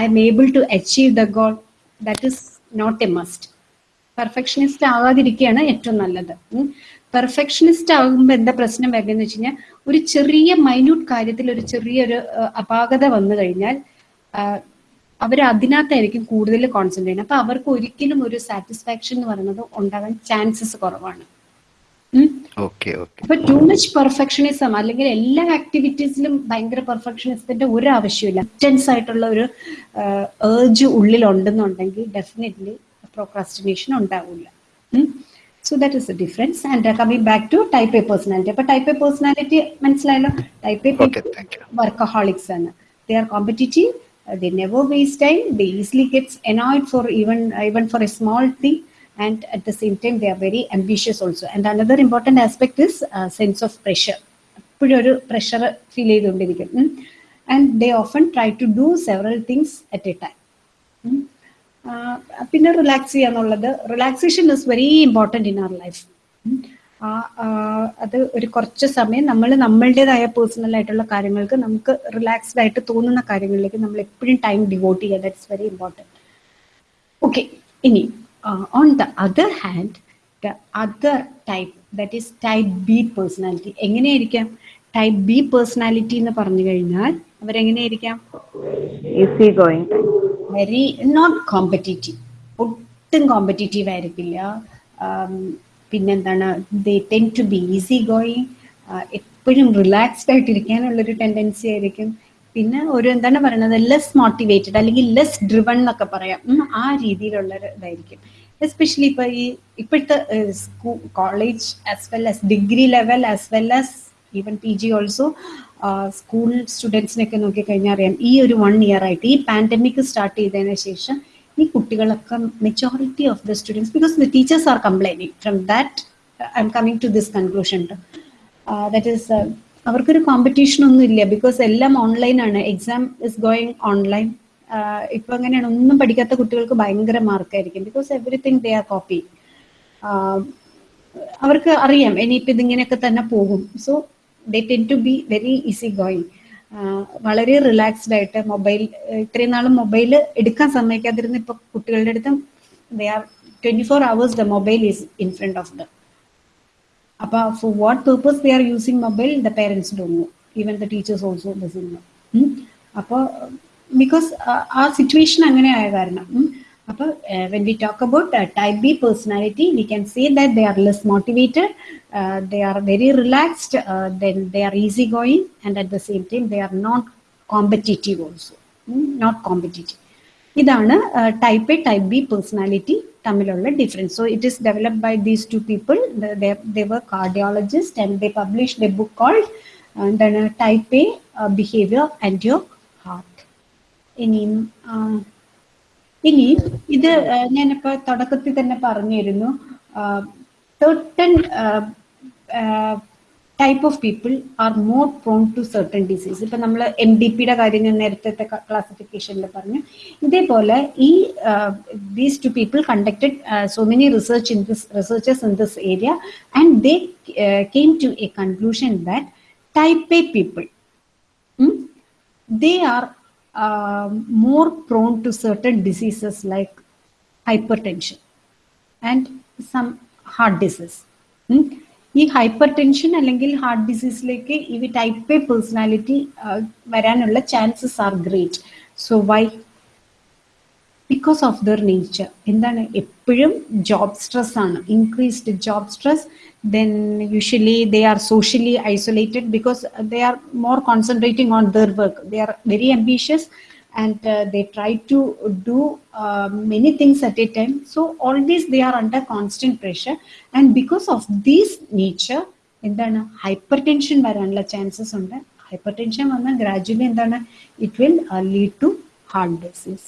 I am able to achieve the goal that is not a must perfectionist ആകാതിരിക്കുകയാണ് ഏറ്റവും നല്ലത്. പെർഫെക്ഷനിസ്റ്റ് ആകുമ്പോൾ എന്താ പ്രശ്നം വരുന്നതെന്ന് വെച്ച് കഴിഞ്ഞാൽ ഒരു ചെറിയ മൈന്യൂട്ട് കാര്യത്തിൽ ഒരു ചെറിയൊരു അപാകത വന്നു കഴിഞ്ഞാൽ അവർ അതിനകത്തായിരിക്കും കൂടുതൽ കോൺസെൻട്രേറ്റ് ചെയ്യുന്നത്. അപ്പൊ അവർക്ക് ഒരിക്കലും ഒരു സാറ്റിസ്ഫാക്ഷൻ എന്ന് പറയുന്നത് ഉണ്ടാകാൻ ചാൻസസ് കുറവാണ്. അപ്പൊ ടു മച്ച് പെർഫെക്ഷനിസം അല്ലെങ്കിൽ എല്ലാ ആക്ടിവിറ്റീസിലും ഭയങ്കര പെർഫെക്ഷനിസത്തിന്റെ ഒരു ആവശ്യമില്ല ടെൻസ് ആയിട്ടുള്ള ഒരു ഏർജ് ഉള്ളിലുണ്ടെന്നുണ്ടെങ്കിൽ ഡെഫിനറ്റ്ലി പ്രോക്രാസ്റ്റിനേഷൻ ഉണ്ടാവില്ല. So that is a difference and coming back to type A personality അപ്പൊ ടൈപ്പ് എ പേഴ്സണാലിറ്റി മനസ്സിലായല്ലോ? ടൈപ്പ് എ വർക്കഹോളിക്സ് ആണ്. They are competitive they never waste time they easily gets annoyed for even even for a small thing. And at the same time they are very ambitious also. And another important aspect is uh, sense of pressure. എപ്പോഴും ഒരു pressure feel ചെയ്തുകൊണ്ടിരിക്കും. And they often try to do several things at a time പിന്നെ relax ചെയ്യാന്നുള്ളത്. Relaxation is very important in our life അത് ഒരു കുറച്ച് സമയം നമ്മൾ നമ്മളുടേതായ പേഴ്സണൽ ആയിട്ടുള്ള കാര്യങ്ങൾക്ക് നമുക്ക് റിലാക്സ്ഡ് ആയിട്ട് തോന്നുന്ന കാര്യങ്ങളിലേക്ക് നമ്മൾ എപ്പോഴും ടൈം ഡിവോട്ട് ചെയ്യുക. ദാറ്റ്സ് വെരി ഇമ്പോർട്ടന്റ് ഓക്കെ ഇനി on the other hand the other type that is type B personality എങ്ങനെയായിരിക്കാം? ടൈപ്പ് ബി പേഴ്സണാലിറ്റി എന്ന് പറഞ്ഞു കഴിഞ്ഞാൽ അവരെങ്ങനെയായിരിക്കാം? വെരി നോട്ട് കോമ്പറ്റീറ്റീവ് ഒട്ടും കോമ്പറ്റീറ്റീവ് ആയിരിക്കില്ല. ആം, പിന്നെന്താണ്? They tend to be easy going എപ്പോഴും റിലാക്സ്ഡ് ആയിട്ടിരിക്കാനുള്ളൊരു ടെൻഡൻസി ആയിരിക്കും. പിന്നെ ഒരു എന്താണ് പറയുന്നത് ലെസ് മോട്ടിവേറ്റഡ് അല്ലെങ്കിൽ ലെസ് ഡ്രിവൺ എന്നൊക്കെ പറയാം. ആ രീതിയിലുള്ള ഇതായിരിക്കും. എസ്പെഷ്യലി ഇപ്പൊ ഈ ഇപ്പോഴത്തെ school college as well as degree level as well as even P G also school സ്റ്റുഡൻസിനൊക്കെ നോക്കിക്കഴിഞ്ഞാൽ അറിയാം ഈ ഒരു വൺ ഇയർ ആയിട്ട് ഈ പാൻഡമിക് സ്റ്റാർട്ട് ചെയ്തതിന് ശേഷം ഈ കുട്ടികളൊക്കെ majority of the students because the teachers are complaining from that I am coming to this conclusion that is അവർക്കൊരു കോമ്പറ്റീഷൻ ഒന്നും ഇല്ല. ബിക്കോസ് എല്ലാം ഓൺലൈൻ ആണ്. എക്സാം ഇസ് ഗോയിങ് ഓൺലൈൻ ഇപ്പൊ അങ്ങനെയാണ്. ഒന്നും പഠിക്കാത്ത കുട്ടികൾക്ക് ഭയങ്കര മാർക്കായിരിക്കും because everything they are copy അവർക്ക് അറിയാം. ഇനിയിപ്പോൾ ഇതിങ്ങനെയൊക്കെ തന്നെ പോകും. So they tend to be very easy going വളരെ റിലാക്സ്ഡ് ആയിട്ട് മൊബൈൽ ഇത്രയും നാളും മൊബൈൽ എടുക്കാൻ സമ്മതിക്കാതിരുന്ന ഇപ്പൊ കുട്ടികളുടെ അടുത്തും they are twenty four hours the mobile is in front of the About for what purpose they are using mobile, the parents don't know. Even the teachers also doesn't know. Hmm? Because uh, our situation angane when we talk about uh, type B personality, we can say that they are less motivated, uh, they are very relaxed, uh, then they are easygoing, and at the same time, they are not competitive also, hmm? not competitive. ഇതാണ് type A type B personality തമ്മിലുള്ള difference so it is developed by these two people they were cardiologist and they publish the book called എന്താണ് type A behaviour and your heart ഇനിയും ഇനി ഇത് ഞാനിപ്പോൾ തുടക്കത്തിൽ തന്നെ പറഞ്ഞിരുന്നു. Type of people are more prone to certain disease ഇപ്പം നമ്മൾ എം ഡി പിയുടെ കാര്യം ഞാൻ നേരത്തെ ക്ലാസിഫിക്കേഷനിൽ പറഞ്ഞു ഇതേപോലെ ഈ these two people conducted so many research in this researchers in this area and they came to a conclusion that type A people they are uh, more prone to certain diseases like hypertension and some heart disease. ഈ hypertension അല്ലെങ്കിൽ heart ഡിസീസിലേക്ക് ഈ type A personality വരാനുള്ള chances are great so why because of their nature എന്താണ്? എപ്പോഴും job stress ആണ്. Increased job stress then usually they are socially isolated because they are more concentrating on their work they are very ambitious. And uh, they try to do uh, many things at a time. So always they are under constant pressure. And because of this nature എന്താണ് hypertension വരാനുള്ള chances ഉണ്ട്. Hypertension വന്നാൽ gradually എന്താണ് it will lead to heart disease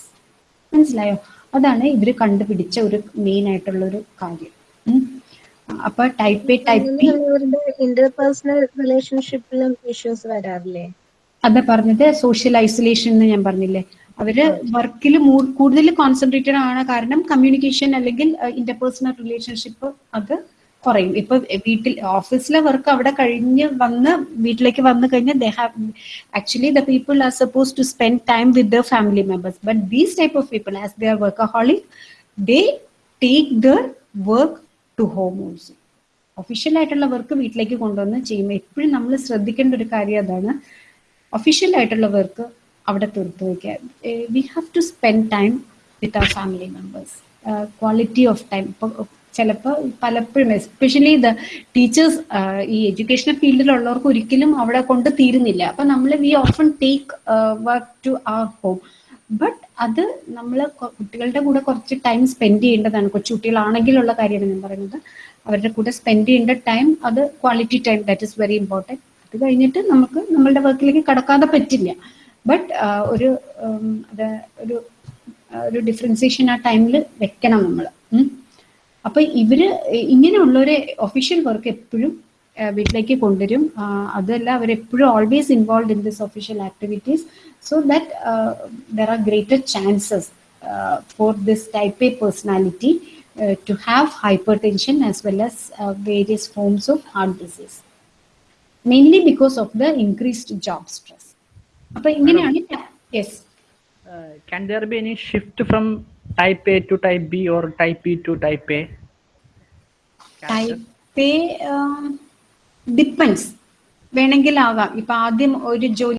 മനസ്സിലായോ? അതാണ് ഇവർ കണ്ടുപിടിച്ച ഒരു മെയിൻ ആയിട്ടുള്ള ഒരു കാര്യം. ഉം. അപ്പൊ ടൈപ്പ് എ ടൈപ്പ് ബി ഇവരുടെ ഇന്റർപേഴ്സണൽ റിലേഷൻഷിപ്പിലും ഇഷ്യൂസ് വരാറില്ലേ? അതാ പറഞ്ഞത് സോഷ്യൽ ഐസൊലേഷൻ എന്ന് ഞാൻ പറഞ്ഞില്ലേ. അവർ വർക്കിൽ കൂടുതൽ കോൺസെൻട്രേറ്റഡ് ആണ് കാരണം കമ്മ്യൂണിക്കേഷൻ അല്ലെങ്കിൽ ഇന്റർപേഴ്സണൽ റിലേഷൻഷിപ്പ് അത് കുറയും. ഇപ്പൊ വീട്ടിൽ ഓഫീസിലെ വർക്ക് അവിടെ കഴിഞ്ഞ് വന്ന് വീട്ടിലേക്ക് വന്നു കഴിഞ്ഞാൽ they have actually the people are suppose to spend time with the family members but these type of people as they are workaholic they take the work to home also official ആയിട്ടുള്ള work വീട്ടിലേക്ക് കൊണ്ടുവന്ന് ചെയ്യുമ്പോൾ എപ്പോഴും നമ്മൾ ശ്രദ്ധിക്കേണ്ട ഒരു കാര്യം അതാണ്. ഒഫീഷ്യൽ ആയിട്ടുള്ള വർക്ക് അവിടെ തീർത്തു വയ്ക്കുക we have to spend time with our family members quality of time ഇപ്പോൾ ചിലപ്പോൾ പലപ്പോഴും എസ്പെഷ്യലി ദ ടീച്ചേഴ്സ് ഈ എഡ്യൂക്കേഷണൽ ഫീൽഡിലുള്ളവർക്ക് ഒരിക്കലും അവിടെ കൊണ്ട് തീരുന്നില്ല. അപ്പം നമ്മൾ we often take work to our home but അത് നമ്മൾ കുട്ടികളുടെ കൂടെ കുറച്ച് ടൈം സ്പെൻഡ് ചെയ്യേണ്ടതാണ്. കൊച്ചുകുട്ടികളാണെങ്കിലുള്ള കാര്യമാണ് ഞാൻ പറയുന്നത്. അവരുടെ കൂടെ സ്പെൻഡ് ചെയ്യേണ്ട ടൈം അത് quality time that is very important അത് കഴിഞ്ഞിട്ട് നമുക്ക് നമ്മളുടെ വർക്കിലേക്ക് കടക്കാതെ പറ്റില്ല. ബട്ട് ഒരു അത് ഒരു ഒരു ഡിഫറൻസിയേഷൻ ആ ടൈമിൽ വെക്കണം നമ്മൾ അപ്പൊ ഇവർ ഇങ്ങനെയുള്ളൊരു ഒഫീഷ്യൽ വർക്ക് എപ്പോഴും വീട്ടിലേക്ക് കൊണ്ടുവരും. അതല്ല അതല്ല അവരെപ്പോഴും always involve in this official activities so that there are greater chances for this type A personality to have hypertension as well as various forms of heart disease mainly because of the increased job stress അപ്പൊ ഇങ്ങനെയാണ് yes can there be any shift from type A to type B or type B to type A? Type depends വേണമെങ്കിൽ ആകാം ഇപ്പൊ ആദ്യം ഒരു ജോലി